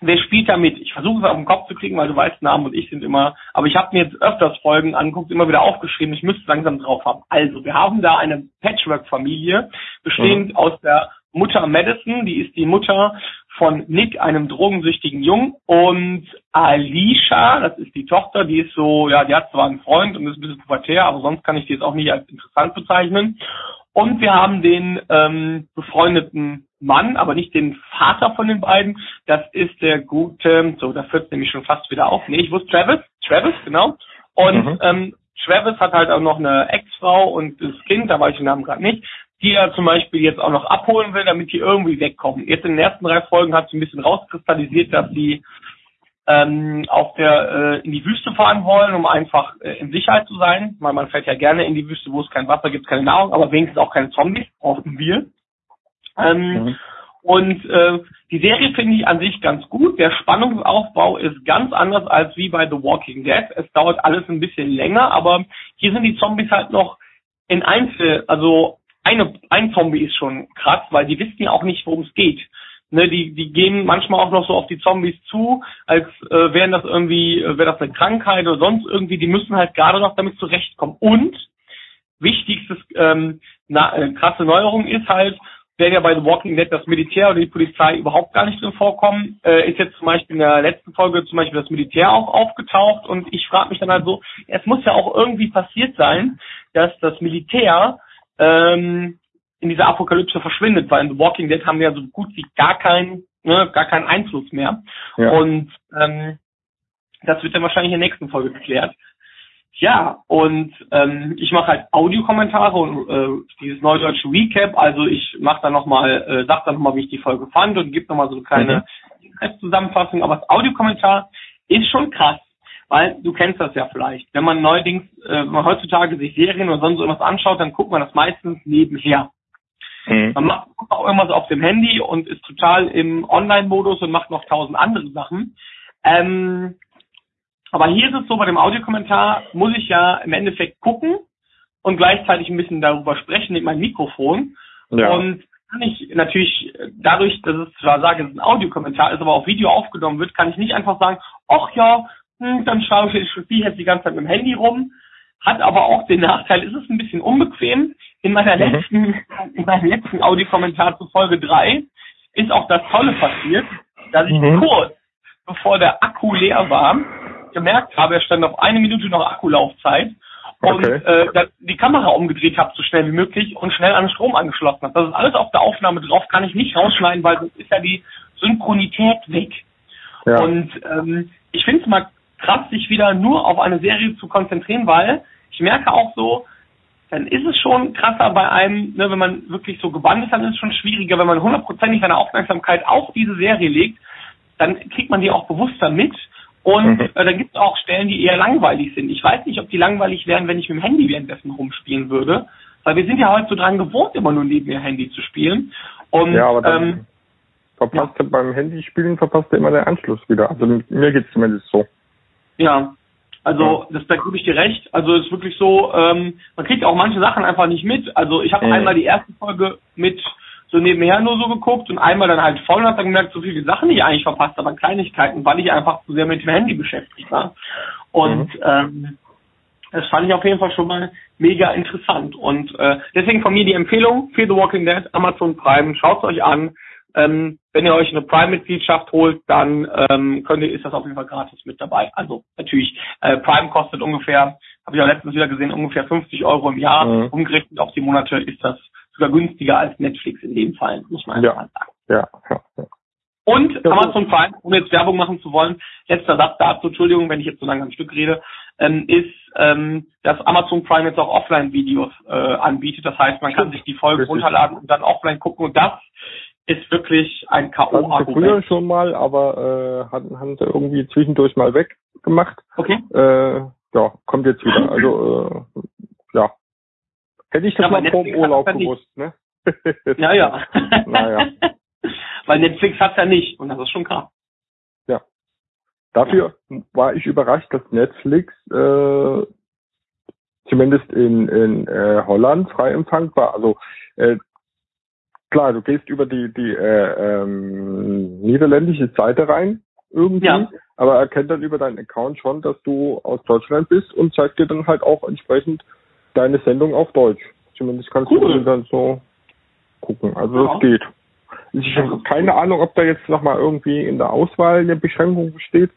wer spielt da mit? Ich versuche es auf den Kopf zu kriegen, weil du weißt, Namen und ich sind immer, aber ich habe mir jetzt öfters Folgen angeguckt, immer wieder aufgeschrieben, ich müsste es langsam drauf haben. Also, wir haben da eine Patchwork-Familie, bestehend aus der Mutter Madison, die ist die Mutter von Nick, einem drogensüchtigen Jungen, und Alicia, das ist die Tochter, die ist so, ja, die hat zwar einen Freund und ist ein bisschen pubertär, aber sonst kann ich die jetzt auch nicht als interessant bezeichnen. Und wir haben den ähm, befreundeten Mann, aber nicht den Vater von den beiden. Das ist der gute, so, da führt nämlich schon fast wieder auf. Nee, ich wusste Travis, Travis, genau. Und Mhm. ähm, Travis hat halt auch noch eine Ex-Frau und das Kind, da weiß ich den Namen gerade nicht, die er zum Beispiel jetzt auch noch abholen will, damit die irgendwie wegkommen. Jetzt in den ersten drei Folgen hat sie ein bisschen rauskristallisiert, dass sie ähm, auf der äh, in die Wüste fahren wollen, um einfach äh, in Sicherheit zu sein. Weil man fährt ja gerne in die Wüste, wo es kein Wasser gibt, keine Nahrung, aber wenigstens auch keine Zombies, hoffen wir. Ähm, Mhm. Und äh, die Serie finde ich an sich ganz gut. Der Spannungsaufbau ist ganz anders als wie bei The Walking Dead. Es dauert alles ein bisschen länger, aber hier sind die Zombies halt noch in Einzel, also eine, ein Zombie ist schon krass, weil die wissen ja auch nicht, worum es geht. Ne, die, die gehen manchmal auch noch so auf die Zombies zu, als äh, wären das irgendwie, äh, wäre das eine Krankheit oder sonst irgendwie, die müssen halt gerade noch damit zurechtkommen. Und wichtigstes ähm, na, äh, krasse Neuerung ist halt, wenn ja bei The Walking Dead das Militär oder die Polizei überhaupt gar nicht drin vorkommen, äh, ist jetzt zum Beispiel in der letzten Folge zum Beispiel das Militär auch aufgetaucht. Und ich frage mich dann halt so, es muss ja auch irgendwie passiert sein, dass das Militär ähm, in dieser Apokalypse verschwindet, weil in The Walking Dead haben wir ja so gut wie gar keinen, ne, gar keinen Einfluss mehr. Ja. Und ähm, das wird dann wahrscheinlich in der nächsten Folge geklärt. Ja, und ähm, ich mache halt Audiokommentare und äh, dieses neudeutsche Recap. Also ich mache dann nochmal, äh, sag dann nochmal, wie ich die Folge fand und gebe nochmal so eine kleine Zusammenfassung. Aber das Audiokommentar ist schon krass, weil du kennst das ja vielleicht. Wenn man neuerdings, äh, wenn man heutzutage sich Serien oder sonst irgendwas anschaut, dann guckt man das meistens nebenher. Mhm. Man macht auch irgendwas auf dem Handy und ist total im Online-Modus und macht noch tausend andere Sachen. Ähm, aber hier ist es so, bei dem Audiokommentar muss ich ja im Endeffekt gucken und gleichzeitig ein bisschen darüber sprechen mit meinem Mikrofon. Ja. Und kann ich natürlich dadurch, dass es zwar sage, es ist ein Audiokommentar ist, aber auf Video aufgenommen wird, kann ich nicht einfach sagen, ach ja, hm, dann schaue ich spiele ich jetzt die ganze Zeit mit dem Handy rum. Hat aber auch den Nachteil, ist es ein bisschen unbequem. In meiner Mhm. letzten, in meinem letzten Audiokommentar zu Folge 3 ist auch das Tolle passiert, dass ich Mhm. kurz bevor der Akku leer war, gemerkt habe, er stand auf eine Minute noch Akkulaufzeit und Okay. äh, die Kamera umgedreht habe, so schnell wie möglich und schnell an den Strom angeschlossen habe. Das ist alles auf der Aufnahme drauf, kann ich nicht rausschneiden, weil sonst ist ja die Synchronität weg. ja. Und ähm, ich finde es mal krass, sich wieder nur auf eine Serie zu konzentrieren, weil ich merke auch so, dann ist es schon krasser bei einem, ne, wenn man wirklich so gebannt ist, dann ist es schon schwieriger, wenn man hundertprozentig seine Aufmerksamkeit auf diese Serie legt, dann kriegt man die auch bewusster mit Und Mhm. äh, dann gibt es auch Stellen, die eher langweilig sind. Ich weiß nicht, ob die langweilig wären, wenn ich mit dem Handy währenddessen rumspielen würde. Weil wir sind ja heute so dran gewohnt, immer nur neben dem Handy zu spielen. Und Ja, aber dann ähm, verpasst du beim Handyspielen verpasst du immer den Anschluss wieder. Also mir geht's zumindest so. Ja, also das, da gebe ich dir recht. Also es ist wirklich so, ähm, man kriegt auch manche Sachen einfach nicht mit. Also ich habe Mhm. einmal die erste Folge mit so nebenher nur so geguckt und einmal dann halt voll und hab dann gemerkt, so viele Sachen, die ich eigentlich verpasst habe, Kleinigkeiten, weil ich einfach zu sehr mit dem Handy beschäftigt war. Und ähm, das fand ich auf jeden Fall schon mal mega interessant. Und äh, deswegen von mir die Empfehlung, Fear the Walking Dead, Amazon Prime, schaut euch an. Ähm, wenn ihr euch eine Prime-Mitgliedschaft holt, dann ähm, könnt ihr, ist das auf jeden Fall gratis mit dabei. Also natürlich, äh, Prime kostet ungefähr, habe ich auch letztens wieder gesehen, ungefähr 50 Euro im Jahr. Mhm. Umgerechnet auf die Monate ist das sogar günstiger als Netflix in dem Fall, muss man Ja. sagen. Ja, ja. ja. Und Amazon Prime, um jetzt Werbung machen zu wollen, letzter Satz dazu, Entschuldigung, wenn ich jetzt so lange am Stück rede, ähm, ist, ähm, dass Amazon Prime jetzt auch Offline-Videos äh, anbietet. Das heißt, man kann sich die Folge Richtig. runterladen und dann offline gucken. Und das ist wirklich ein sie früher K.O.-Argument. schon mal, aber äh, hatten, haben sie irgendwie zwischendurch mal weggemacht. Okay? Äh, ja, kommt jetzt wieder. Also äh, ja. Hätte ich das Ja, mal vor dem Urlaub ja gewusst, ne? Ja, ja. Naja. Weil Netflix hat's ja nicht. Und das ist schon krass. Dafür war ich überrascht, dass Netflix äh, zumindest in, in äh, Holland frei empfangbar. Also äh, klar, du gehst über die die äh, ähm, niederländische Seite rein irgendwie, Ja. aber er kennt dann über deinen Account schon, dass du aus Deutschland bist und zeigt dir dann halt auch entsprechend deine Sendung auf Deutsch. Zumindest kannst Cool. du dann so gucken. Also Ja. das geht. Ich habe keine Ahnung, ob da jetzt nochmal irgendwie in der Auswahl eine Beschränkung besteht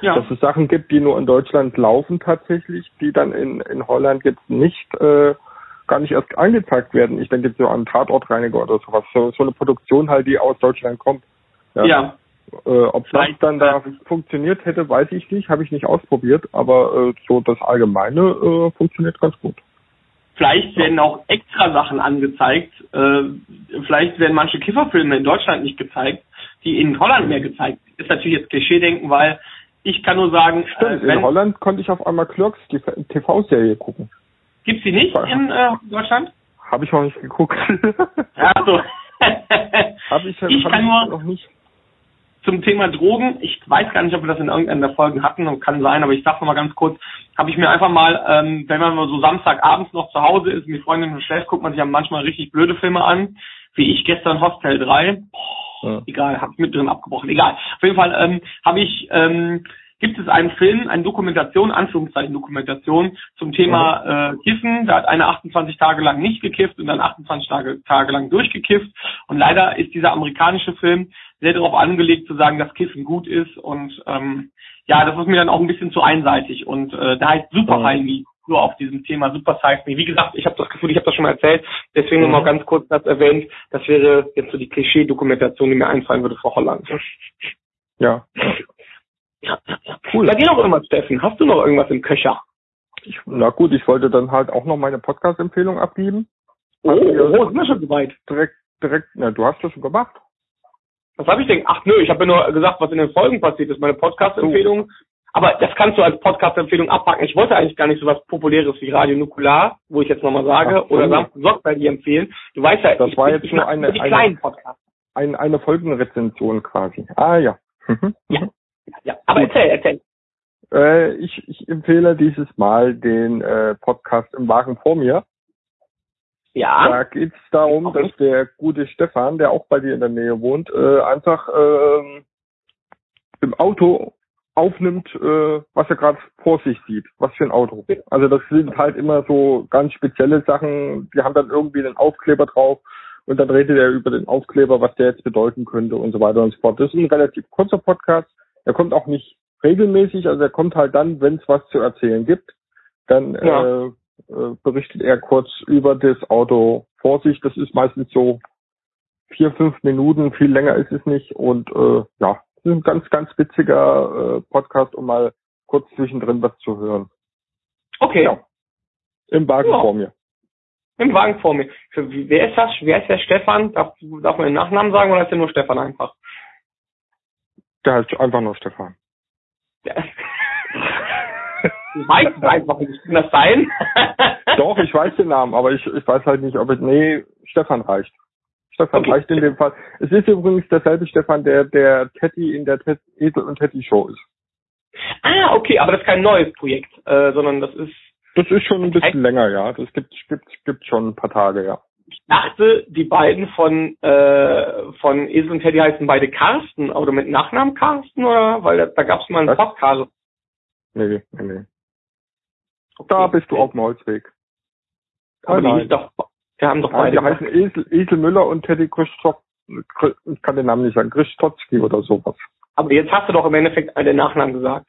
Ja. dass es Sachen gibt, die nur in Deutschland laufen tatsächlich, die dann in, in Holland jetzt nicht äh, gar nicht erst angezeigt werden. Ich denke jetzt so an Tatortreiniger oder sowas. So, so eine Produktion halt, die aus Deutschland kommt. ja. Äh, ob das Vielleicht, dann da äh, funktioniert hätte, weiß ich nicht, habe ich nicht ausprobiert, aber äh, so das Allgemeine äh, funktioniert ganz gut. Vielleicht werden auch extra Sachen angezeigt. Äh, vielleicht werden manche Kifferfilme in Deutschland nicht gezeigt, die in Holland mehr gezeigt. Ist natürlich jetzt Klischee-denken, weil ich kann nur sagen, Stimmt, äh, wenn, in Holland konnte ich auf einmal Clerks, die TV-Serie gucken. Gibt's die nicht in äh, Deutschland? Habe ich noch nicht geguckt. Ja, also. habe ich, ich hab kann ich nur noch nicht. zum Thema Drogen, ich weiß gar nicht, ob wir das in irgendeiner der Folgen hatten, und kann sein, aber ich sag mal ganz kurz, habe ich mir einfach mal, ähm, wenn man mal so Samstagabends noch zu Hause ist, und die Freundin schon schläft, guckt man sich ja manchmal richtig blöde Filme an, wie ich gestern Hostel 3. Boah, Ja. Egal, hab's mit drin abgebrochen. Egal. Auf jeden Fall ähm, habe ich, ähm, gibt es einen Film, eine Dokumentation, Anführungszeichen Dokumentation zum Thema äh, Kiffen. Da hat einer 28 Tage lang nicht gekifft und dann 28 Tage, Tage lang durchgekifft. Und leider ist dieser amerikanische Film sehr darauf angelegt zu sagen, dass Kiffen gut ist. Und ähm, ja, das ist mir dann auch ein bisschen zu einseitig. Und äh, da heißt Super Mhm. High Me nur auf diesem Thema Super Size Me. Wie gesagt, ich habe das Gefühl, ich habe das schon mal erzählt, deswegen Mhm. nur mal ganz kurz das erwähnt. Das wäre jetzt so die Klischee-Dokumentation, die mir einfallen würde für Holland. Ja. Ja, ja, ja. Cool. Bei dir noch irgendwas, Steffen? Hast du noch irgendwas im Köcher? Ich, na gut, ich wollte dann halt auch noch meine Podcast-Empfehlung abgeben. Oh, oh, sind wir schon soweit? Direkt, direkt, na, du hast das schon gemacht. Was habe ich denn? Ach nö, ich habe ja nur gesagt, was in den Folgen passiert ist, meine Podcast-Empfehlung. Aber das kannst du als Podcast-Empfehlung abpacken. Ich wollte eigentlich gar nicht so was Populäres wie Radio Nukular, wo ich jetzt nochmal sage, Ach so. oder Samstag Sorgfältig empfehlen. Du weißt ja, Das ich, war jetzt ich nur eine- eine- kleinen Podcasts. Ein, eine Folgenrezension quasi. Ah ja. Mhm. Ja. Ja, aber Gut. erzähl, erzähl. Äh, ich, ich empfehle dieses Mal den äh, Podcast im Wagen vor mir. Ja. Da geht es darum, Okay. dass der gute Stefan, der auch bei dir in der Nähe wohnt, äh, einfach ähm, im Auto aufnimmt, äh, was er gerade vor sich sieht. Was für ein Auto. Also das sind halt immer so ganz spezielle Sachen, die haben dann irgendwie einen Aufkleber drauf und dann redet er über den Aufkleber, was der jetzt bedeuten könnte und so weiter und so fort. Das ist ein relativ kurzer Podcast. Er kommt auch nicht regelmäßig, also er kommt halt dann, wenn es was zu erzählen gibt. Dann Ja. äh, äh, berichtet er kurz über das Auto vor sich. Das ist meistens so vier, fünf Minuten, viel länger ist es nicht. Und äh, ja, das ist ein ganz, ganz witziger äh, Podcast, um mal kurz zwischendrin was zu hören. Okay. Ja. Im Wagen Ja. vor mir. Im Wagen vor mir. Wer ist das? Wer ist der Stefan? Darf, darf man den Nachnamen sagen oder ist der nur Stefan einfach? Der heißt einfach nur Stefan. Du weißt es einfach nicht. Kann das sein? Doch, ich weiß den Namen, aber ich, ich weiß halt nicht, ob es, nee, Stefan reicht. Stefan Okay. reicht in dem Fall. Es ist übrigens derselbe Stefan, der, der Teddy in der Ted Esel und Teddy Show ist. ah, okay, aber das ist kein neues Projekt, äh, sondern das ist, Das ist schon ein bisschen länger, ja. Das gibt, gibt, gibt schon ein paar Tage, ja. Ich dachte, die beiden von, äh, von Esel und Teddy heißen beide Carsten, oder mit Nachnamen Carsten, oder? Weil da, da gab es mal einen? Podcast. Nee, nee, nee. Da bist du auf dem Holzweg. Aber die Nein. doch, wir haben doch beide. die heißen Esel, Esel Müller und Teddy Christoph, ich kann den Namen nicht sagen, Christotzki oder sowas. aber jetzt hast du doch im Endeffekt den Nachnamen gesagt.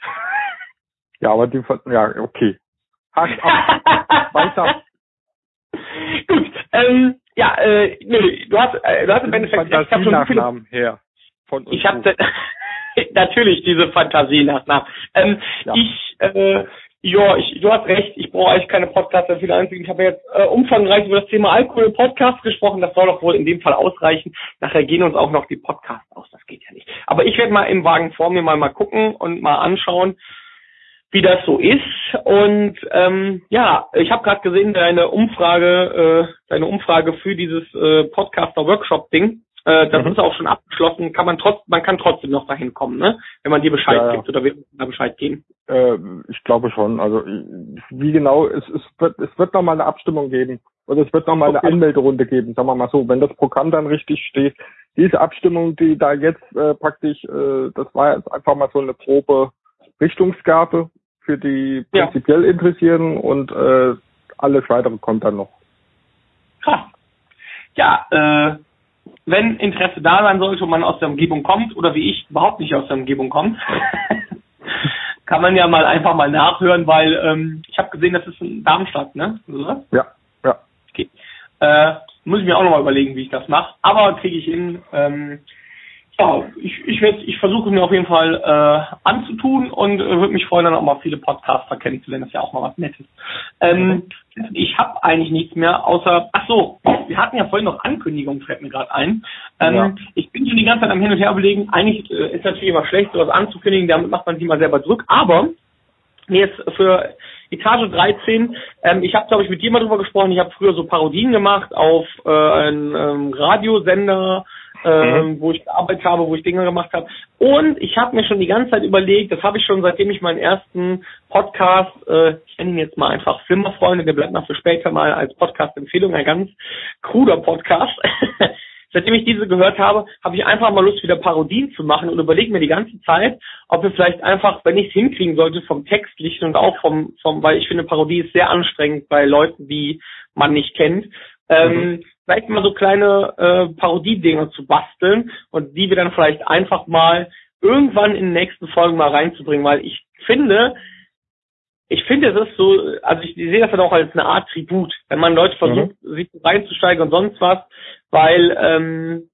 Ja, aber die, ja, okay. Hack ab, weiter. Ähm, ja, äh, nö, du hast, äh, du hast im Endeffekt, ich habe schon so viele her. Von uns Ich habe natürlich diese Fantasie nach. nach. Ähm, Ja. Ich, äh, ja, ich, du hast recht. Ich brauche eigentlich keine Podcasts dafür einzigen. Ich habe jetzt äh, umfangreich über das Thema Alkohol im Podcast gesprochen. Das soll doch wohl in dem Fall ausreichen. Nachher gehen uns auch noch die Podcasts aus. Das geht ja nicht. Aber ich werde mal im Wagen vor mir mal mal gucken und mal anschauen, wie das so ist. Und ähm, ja, ich habe gerade gesehen, deine Umfrage, äh, deine Umfrage für dieses äh, Podcaster-Workshop-Ding, äh, das Mhm. ist auch schon abgeschlossen. Kann man trotz, man kann trotzdem noch dahin kommen, ne? Wenn man dir Bescheid Ja, ja. gibt oder wir da Bescheid geben. Äh, ich glaube schon. Also wie genau, es, es wird es wird noch mal eine Abstimmung geben. Oder es wird noch mal Okay. eine Anmelderunde geben, sagen wir mal so, wenn das Programm dann richtig steht. Diese Abstimmung, die da jetzt äh, praktisch, äh, das war jetzt einfach mal so eine grobe Richtungsgabe für die Ja. prinzipiell Interessierten und äh, alles weitere kommt dann noch. Ha. Ja, äh, wenn Interesse da sein sollte und man aus der Umgebung kommt oder wie ich überhaupt nicht aus der Umgebung kommt, kann man ja mal einfach mal nachhören, weil ähm, ich habe gesehen, das ist in Darmstadt, ne? Oder? Ja, ja. Okay. Äh, muss ich mir auch nochmal überlegen, wie ich das mache. Aber kriege ich hin. Ähm, ja, ich, ich, werd, ich versuche mir auf jeden Fall äh, anzutun und äh, würde mich freuen, dann auch mal viele Podcaster kennenzulernen. Das ist ja auch mal was Nettes. Ähm, ich habe eigentlich nichts mehr, außer, ach so, wir hatten ja vorhin noch Ankündigungen, fällt mir gerade ein. Ähm, Ja. Ich bin schon die ganze Zeit am Hin und Her überlegen, eigentlich äh, ist natürlich immer schlecht, sowas anzukündigen, damit macht man sich mal selber Druck, aber mir jetzt für Etage 13, ähm, ich habe glaube ich mit dir mal drüber gesprochen, ich habe früher so Parodien gemacht auf äh, einen ähm, Radiosender, ähm, wo ich gearbeitet habe, wo ich Dinge gemacht habe. Und ich habe mir schon die ganze Zeit überlegt, das habe ich schon seitdem ich meinen ersten Podcast, äh, ich nenne ihn jetzt mal einfach Flimmerfreunde, der bleibt noch für später mal als Podcast-Empfehlung, ein ganz kruder Podcast. Seitdem ich diese gehört habe, habe ich einfach mal Lust, wieder Parodien zu machen und überlege mir die ganze Zeit, ob wir vielleicht einfach, wenn ich es hinkriegen sollte, vom Textlichen und auch vom, vom, weil ich finde, Parodie ist sehr anstrengend bei Leuten, die man nicht kennt, ähm, vielleicht mal so kleine äh, Parodiedinger zu basteln und die wir dann vielleicht einfach mal irgendwann in den nächsten Folgen mal reinzubringen, weil ich finde, ich finde, es ist so, also ich sehe das dann auch als eine Art Tribut, wenn man Leute versucht, sich reinzusteigen und sonst was, weil, ähm,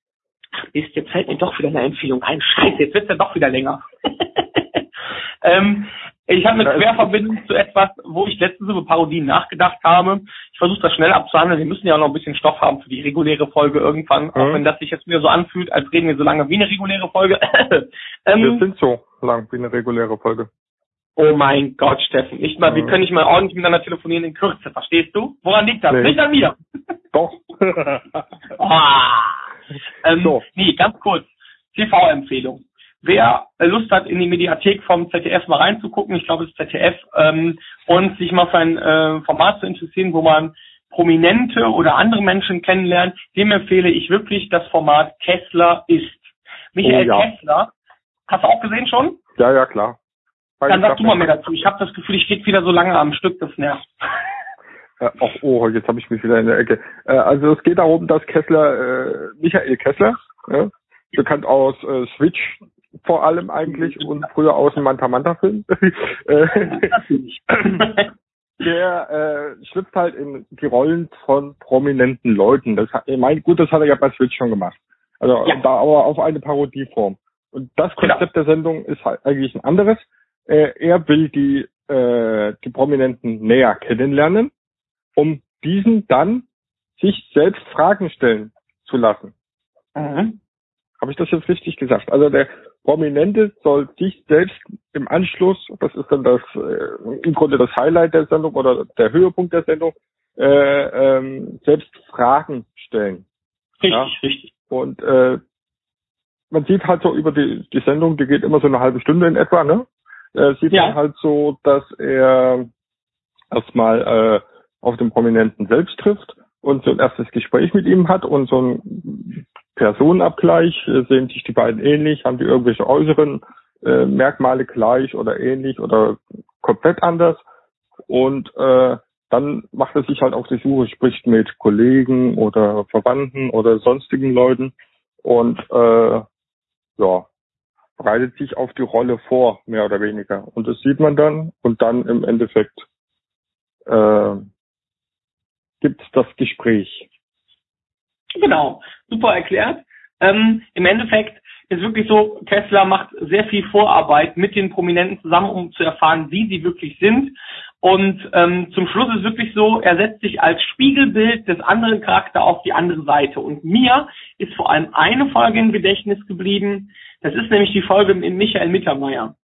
ach Mist, jetzt fällt mir doch wieder eine Empfehlung ein. Scheiße, jetzt wird's ja doch wieder länger. ähm, ich habe eine Querverbindung zu etwas, wo ich letztens über Parodien nachgedacht habe. Ich versuche das schnell abzuhandeln. Wir müssen ja auch noch ein bisschen Stoff haben für die reguläre Folge irgendwann, auch Mhm. wenn das sich jetzt wieder so anfühlt, als reden wir so lange wie eine reguläre Folge. Wir ähm, sind so lang wie eine reguläre Folge. Oh mein Gott, Steffen. Nicht mal, wir Mhm. können nicht mal ordentlich miteinander telefonieren in Kürze, verstehst du? Woran liegt das? Nee. Nicht an mir. Doch. Ah. Ähm, So. Nee, ganz kurz. TV-Empfehlung. Wer Lust hat, in die Mediathek vom ZDF mal reinzugucken, ich glaube, es ist ZDF, ähm, und sich mal für ein äh, Format zu interessieren, wo man Prominente oder andere Menschen kennenlernt, dem empfehle ich wirklich das Format Kessler ist. Michael Oh ja. Kessler, hast du auch gesehen schon? Ja, ja, klar. Dann sag du mal mehr dazu. Ich habe das Gefühl, ich stehe wieder so lange am Stück, das nervt. Äh, ach, oh, jetzt habe ich mich wieder in der Ecke. Äh, also es geht darum, dass Kessler, äh, Michael Kessler, ja, bekannt aus äh, Switch vor allem eigentlich und früher aus dem Manta Manta Film, äh, der äh, schlüpft halt in die Rollen von prominenten Leuten. Das hat, ich meine, gut, das hat er ja bei Switch schon gemacht. Also Ja. da aber auf eine Parodieform. Und das Konzept der Sendung ist halt eigentlich ein anderes. Äh, er will die äh, die Prominenten näher kennenlernen, um diesen dann sich selbst Fragen stellen zu lassen. Mhm. Habe ich das jetzt richtig gesagt? Also der Prominente soll sich selbst im Anschluss, das ist dann das äh, im Grunde das Highlight der Sendung oder der Höhepunkt der Sendung, äh, ähm, selbst Fragen stellen. Richtig, ja? richtig. Und äh, man sieht halt so über die, die Sendung, die geht immer so eine halbe Stunde in etwa, ne? Äh, sieht ja. man halt so, dass er erstmal äh, auf den Prominenten selbst trifft und so ein erstes Gespräch mit ihm hat und so ein Personenabgleich, äh, sehen sich die beiden ähnlich, haben die irgendwelche äußeren äh, Merkmale gleich oder ähnlich oder komplett anders. Und äh, dann macht er sich halt auf die Suche, spricht mit Kollegen oder Verwandten oder sonstigen Leuten und äh, ja, bereitet sich auf die Rolle vor, mehr oder weniger. Und das sieht man dann und dann im Endeffekt äh, gibt das Gespräch. Genau, super erklärt. Ähm, Im Endeffekt ist wirklich so, Tesla macht sehr viel Vorarbeit mit den Prominenten zusammen, um zu erfahren, wie sie wirklich sind. Und ähm, zum Schluss ist wirklich so, er setzt sich als Spiegelbild des anderen Charakter auf die andere Seite. Und mir ist vor allem eine Folge im Gedächtnis geblieben. Das ist nämlich die Folge mit Michael Mittermeier.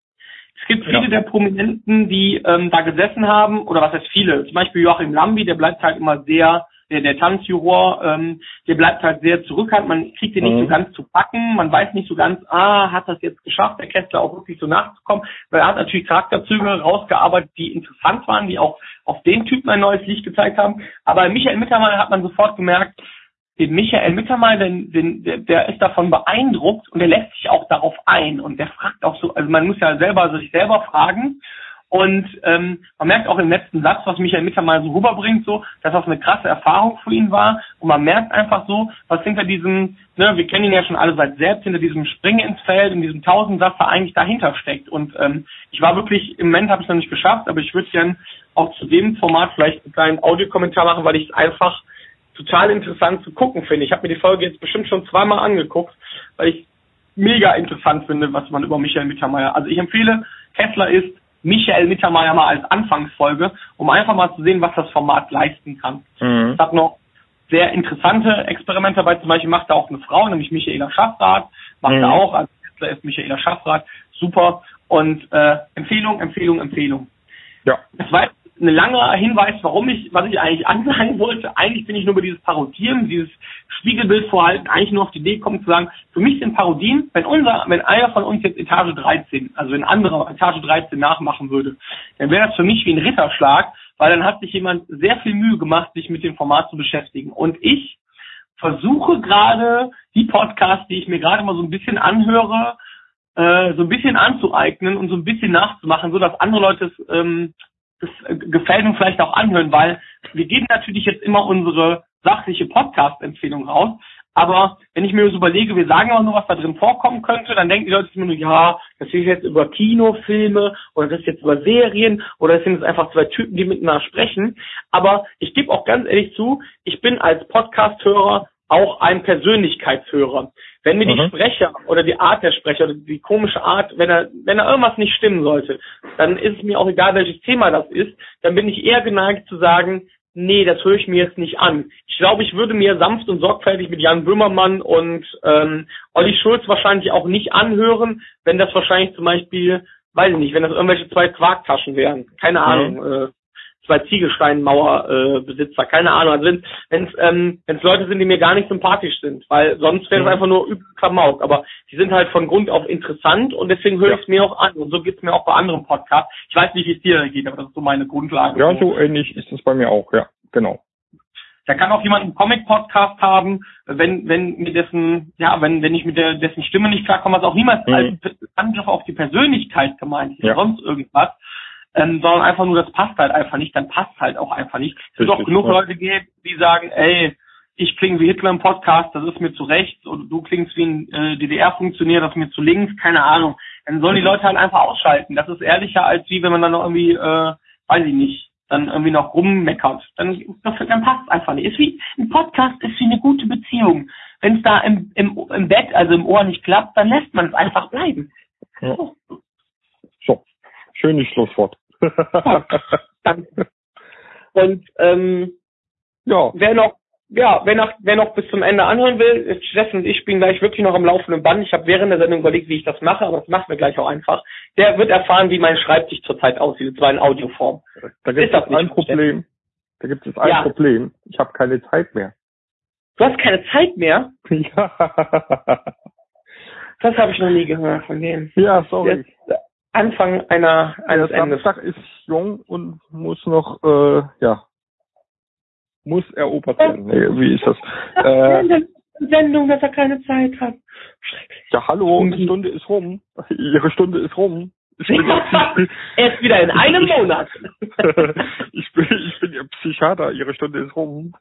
Es gibt viele ja. der Prominenten, die ähm, da gesessen haben, oder was heißt viele? Zum Beispiel Joachim Lambi, der bleibt halt immer sehr der, der Tanzjuror, ähm, der bleibt halt sehr zurückhaltend, man kriegt ihn nicht mhm. so ganz zu packen, man weiß nicht so ganz, ah, hat das jetzt geschafft, der Kessler auch wirklich so nachzukommen, weil er hat natürlich Charakterzüge rausgearbeitet, die interessant waren, die auch auf den Typen ein neues Licht gezeigt haben, aber Michael Mittermeier hat man sofort gemerkt, den Michael Mittermeier, den, den, der, der ist davon beeindruckt und der lässt sich auch darauf ein und der fragt auch so, also man muss ja selber sich selber fragen und ähm, man merkt auch im letzten Satz, was Michael Mittermeier so rüberbringt, so, dass das eine krasse Erfahrung für ihn war. Und man merkt einfach so, was hinter diesem, ne, wir kennen ihn ja schon alle seit selbst, hinter diesem Springen ins Feld, in diesem Tausendsatz da eigentlich dahinter steckt. Und ähm, ich war wirklich, im Moment habe ich es noch nicht geschafft, aber ich würde gern auch zu dem Format vielleicht einen kleinen Audiokommentar machen, weil ich es einfach total interessant zu gucken finde. Ich habe mir die Folge jetzt bestimmt schon zweimal angeguckt, weil ich mega interessant finde, was man über Michael Mittermeier. Also ich empfehle, Kessler ist Michael Mittermeier mal als Anfangsfolge, um einfach mal zu sehen, was das Format leisten kann. Mhm. Es hat noch sehr interessante Experimente dabei. Zum Beispiel macht da auch eine Frau, nämlich Michaela Schaffrath, macht mhm. er auch. Also Kessler ist Michaela Schaffrath. Super. Und äh, Empfehlung, Empfehlung, Empfehlung. Ja. Das war ein langer Hinweis, warum ich, was ich eigentlich ansagen wollte. Eigentlich bin ich nur über dieses Parodieren, dieses Spiegelbildvorhalten eigentlich nur auf die Idee gekommen zu sagen, für mich sind Parodien, wenn unser, wenn einer von uns jetzt Etage 13, also wenn ein anderer Etage 13 nachmachen würde, dann wäre das für mich wie ein Ritterschlag, weil dann hat sich jemand sehr viel Mühe gemacht, sich mit dem Format zu beschäftigen. Und ich versuche gerade die Podcasts, die ich mir gerade mal so ein bisschen anhöre, äh, so ein bisschen anzueignen und so ein bisschen nachzumachen, so dass andere Leute es ähm, das äh, gefällt uns vielleicht auch anhören, weil wir geben natürlich jetzt immer unsere sachliche Podcast-Empfehlung raus. Aber wenn ich mir so überlege, wir sagen auch nur, was da drin vorkommen könnte, dann denken die Leute immer nur, ja, das ist jetzt über Kinofilme oder das ist jetzt über Serien oder das sind jetzt einfach zwei Typen, die miteinander sprechen. Aber ich gebe auch ganz ehrlich zu, ich bin als Podcast-Hörer auch ein Persönlichkeitshörer. Wenn mir mhm. die Sprecher oder die Art der Sprecher oder die komische Art, wenn er, wenn er irgendwas nicht stimmen sollte, dann ist es mir auch egal, welches Thema das ist, dann bin ich eher geneigt zu sagen, nee, das höre ich mir jetzt nicht an. Ich glaube, ich würde mir sanft und sorgfältig mit Jan Böhmermann und ähm, Olli Schulz wahrscheinlich auch nicht anhören, wenn das wahrscheinlich zum Beispiel, weiß ich nicht, wenn das irgendwelche zwei Quarktaschen wären. Keine mhm. Ahnung. Äh, zwei Ziegelsteinmauerbesitzer, äh, keine Ahnung. Also wenn es ähm, wenn's Leute sind, die mir gar nicht sympathisch sind, weil sonst wäre es mhm. einfach nur übel Klamauk. Aber die sind halt von Grund auf interessant und deswegen höre ich es mir auch an. Und so geht's mir auch bei anderen Podcasts. Ich weiß nicht, wie es dir geht, aber das ist so meine Grundlage. Ja, so ähnlich ist es bei mir auch, ja, genau. Da kann auch jemand einen Comic-Podcast haben, wenn, wenn mir dessen, ja, wenn, wenn ich mit der, dessen Stimme nicht klarkomme, was auch niemals mhm. als Angriff auf die Persönlichkeit gemeint ist, ja. sonst irgendwas ähm, sondern einfach nur, das passt halt einfach nicht, dann passt halt auch einfach nicht. Es wird auch genug. Leute geben, die sagen, ey, ich klinge wie Hitler im Podcast, das ist mir zu rechts, oder du klingst wie ein äh, DDR-Funktionär, das ist mir zu links, keine Ahnung. Dann sollen die Leute halt einfach ausschalten. Das ist ehrlicher, als wie wenn man dann noch irgendwie, äh, weiß ich nicht, dann irgendwie noch rummeckert. Dann, dann passt es einfach nicht. Ist wie, ein Podcast ist wie eine gute Beziehung. Wenn es da im, im, im Bett, also im Ohr nicht klappt, dann lässt man es einfach bleiben. Ja. So, schönes Schlusswort. Danke. Und ähm, ja. wer noch ja, wer noch, wer noch bis zum Ende anhören will, Steffen und ich spielen gleich wirklich noch am laufenden Band. Ich habe während der Sendung überlegt, wie ich das mache, aber das machen wir gleich auch einfach. Der wird erfahren, wie mein Schreibtisch zurzeit aussieht, und zwar in Audioform. Da gibt es ein Problem. Da gibt es ein Ja. Problem. Ich habe keine Zeit mehr. Du hast keine Zeit mehr? ja, Das habe ich noch nie gehört von denen. ja sorry. Jetzt Anfang einer, Der eines Endes. Samstag ist jung und muss noch, äh, ja, muss erobert werden. Nee, wie ist das? Äh, Sendung, dass er keine Zeit hat. Schrecklich. ja, hallo, die Stunde ist rum. Ihre Stunde ist rum. Erst wieder in einem Monat. ich bin, ich bin Ihr Psychiater. Ihre Stunde ist rum.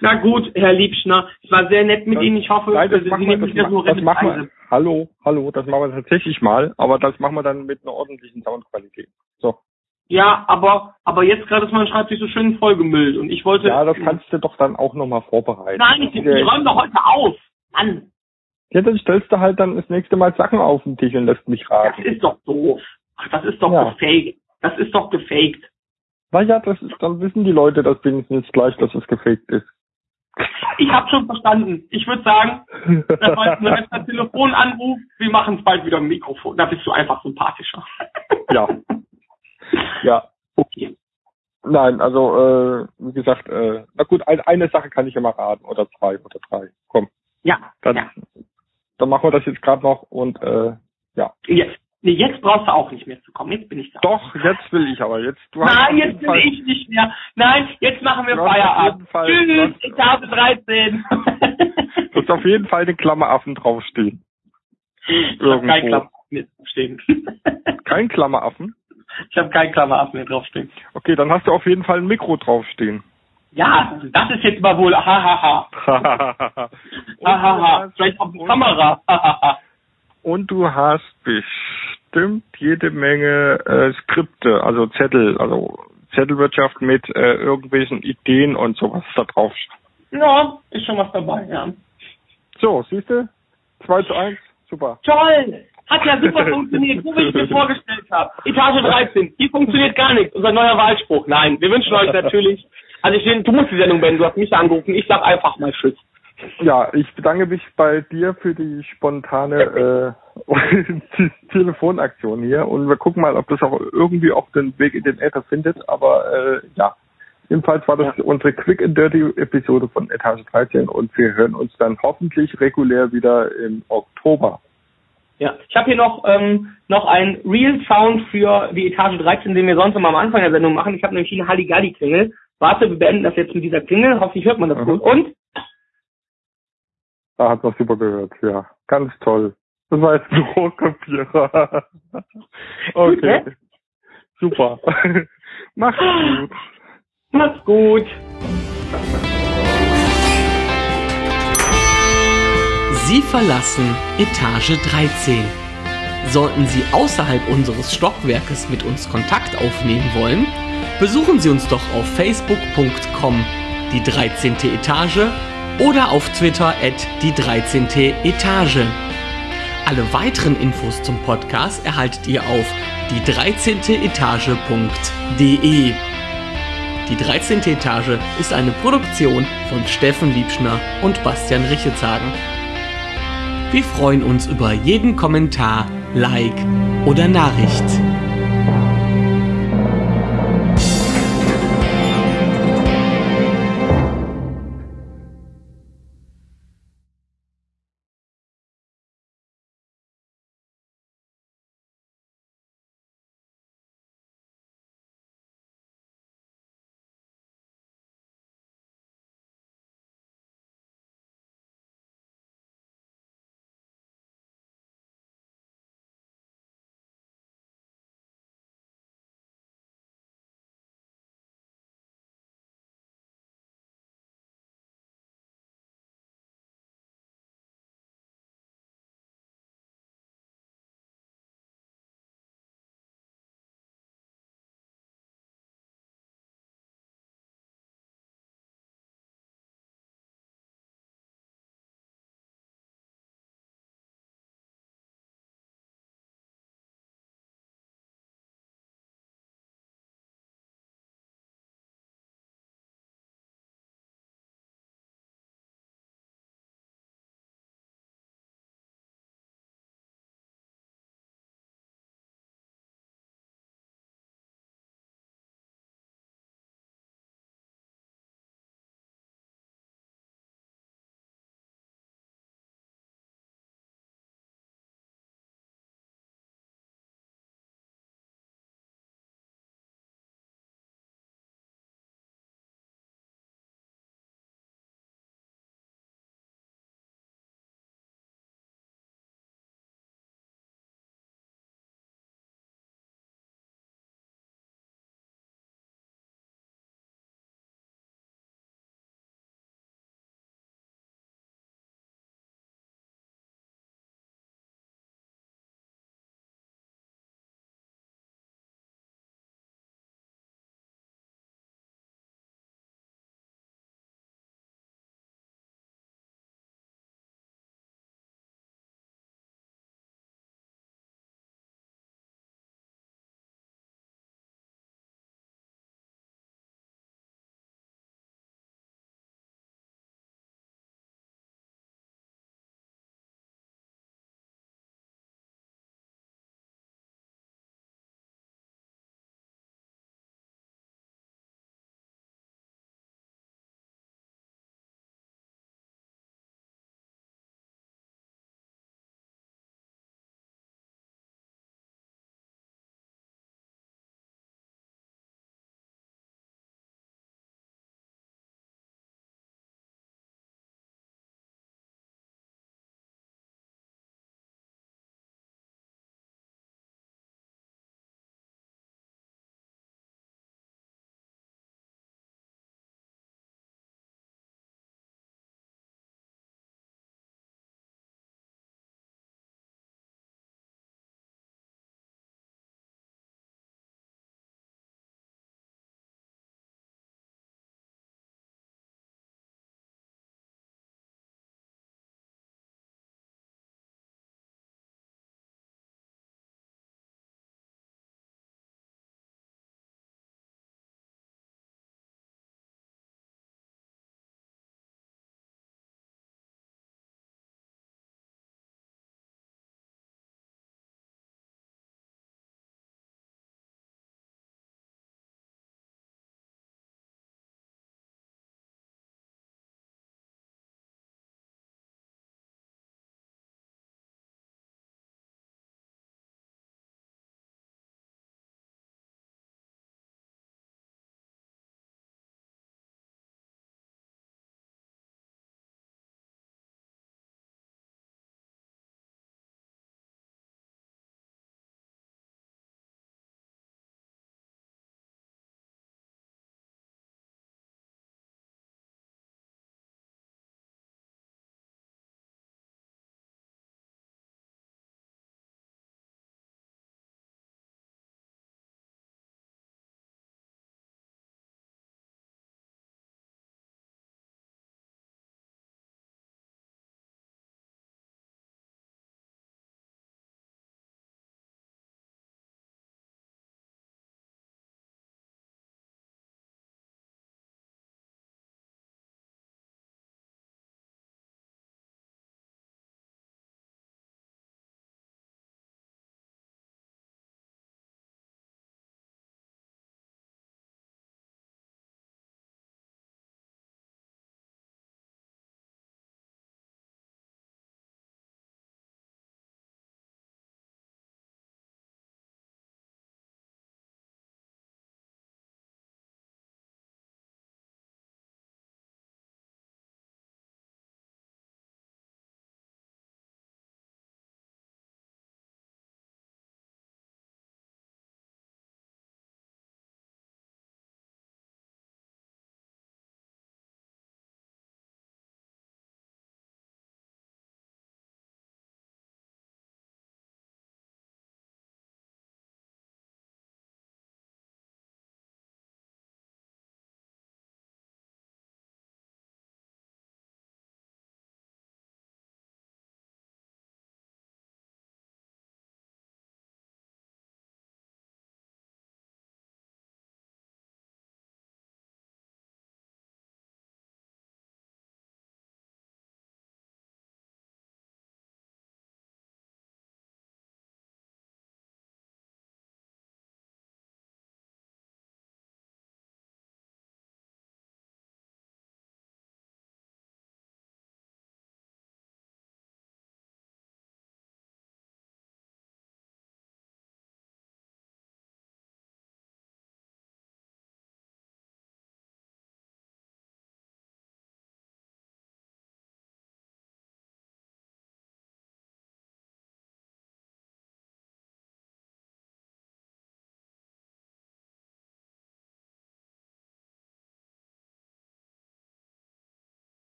Na gut, Herr Liebschner, es war sehr nett mit Ihnen. Ich hoffe, Nein, das Sie machen wir, nehmen das, so ma- das machen wir. Hallo, hallo, das machen wir tatsächlich mal, aber das machen wir dann mit einer ordentlichen Soundqualität. So. Ja, aber, aber jetzt gerade ist mein Schreibtisch so schön vollgemüllt und ich wollte. Ja, das kannst du doch dann auch nochmal vorbereiten. Nein, ich, ich Ja, räume doch heute auf. Mann, Ja, dann stellst du halt dann das nächste Mal Sachen auf den Tisch und lässt mich das raten. ist doch doof. Ach, das ist doch Ja. gefaked. Das ist doch gefaked. Na ja, das ist, dann wissen die Leute das wenigstens gleich, dass es gefaked ist. Ich habe schon verstanden. Ich würde sagen, das war jetzt ein letzter Telefonanruf. Wir machen es bald wieder im Mikrofon. Da bist du einfach sympathischer. ja. Ja. Okay. Nein, also, äh, wie gesagt, äh, na gut, ein, eine Sache kann ich mal raten, oder zwei, oder drei. Komm, Ja, dann, ja. Dann machen wir das jetzt gerade noch und, äh, ja. Jetzt, nee, jetzt brauchst du auch nicht mehr zu kommen. Jetzt bin ich da. Doch, jetzt will ich aber, jetzt, du Nein, jetzt Fall- ich nicht mehr. Nein, jetzt machen wir Feierabend. Tschüss, du Etage 13. Du hast auf jeden Fall den Klammeraffen draufstehen. ich habe keinen. Klammeraffen mehr draufstehen. Kein Klammeraffen? ich habe keinen Klammeraffen mehr draufstehen. Okay, dann hast du auf jeden Fall ein Mikro draufstehen. Ja, das ist jetzt mal wohl. Hahaha. Hahaha. hast, Vielleicht auf die Kamera. Und du hast bestimmt jede Menge äh, Skripte, also Zettel, also Zettelwirtschaft mit äh, irgendwelchen Ideen und sowas da drauf. ja, ist schon was dabei, ja. So, siehst du? 2 zu 1, super. Toll! Hat ja super funktioniert, so wie ich mir vorgestellt habe. Etage 13, hier funktioniert gar nichts. Unser neuer Wahlspruch. Nein, wir wünschen euch natürlich. Also ich du musst die Sendung beenden, du hast mich angerufen. Ich sag einfach mal Tschüss. Ja, ich bedanke mich bei dir für die spontane äh, Telefonaktion hier und wir gucken mal, ob das auch irgendwie auch den Weg in den Äther findet. Aber äh, ja, jedenfalls war das unsere Quick and Dirty Episode von Etage 13 und wir hören uns dann hoffentlich regulär wieder im Oktober. Ja, ich habe hier noch ähm, noch ein Real Sound für die Etage 13, den wir sonst immer am Anfang der Sendung machen. Ich habe nämlich hier eine Halligalli-Klingel. Warte, wir beenden das jetzt mit dieser Klingel. Hoffentlich hört man das Mhm. gut. Und? Da hat man super gehört, ja. Ganz toll. Das war jetzt ein Rohrkopierer. okay. ne? Super. Mach's gut. Macht's gut. Sie verlassen Etage 13. Sollten Sie außerhalb unseres Stockwerkes mit uns Kontakt aufnehmen wollen, besuchen Sie uns doch auf facebook.com die 13. Etage oder auf Twitter at die 13. Etage. Alle weiteren Infos zum Podcast erhaltet ihr auf die 13. Etage.de. Die 13. Etage ist eine Produktion von Steffen Liebschner und Bastian Richetshagen. Wir freuen uns über jeden Kommentar, Like oder Nachricht.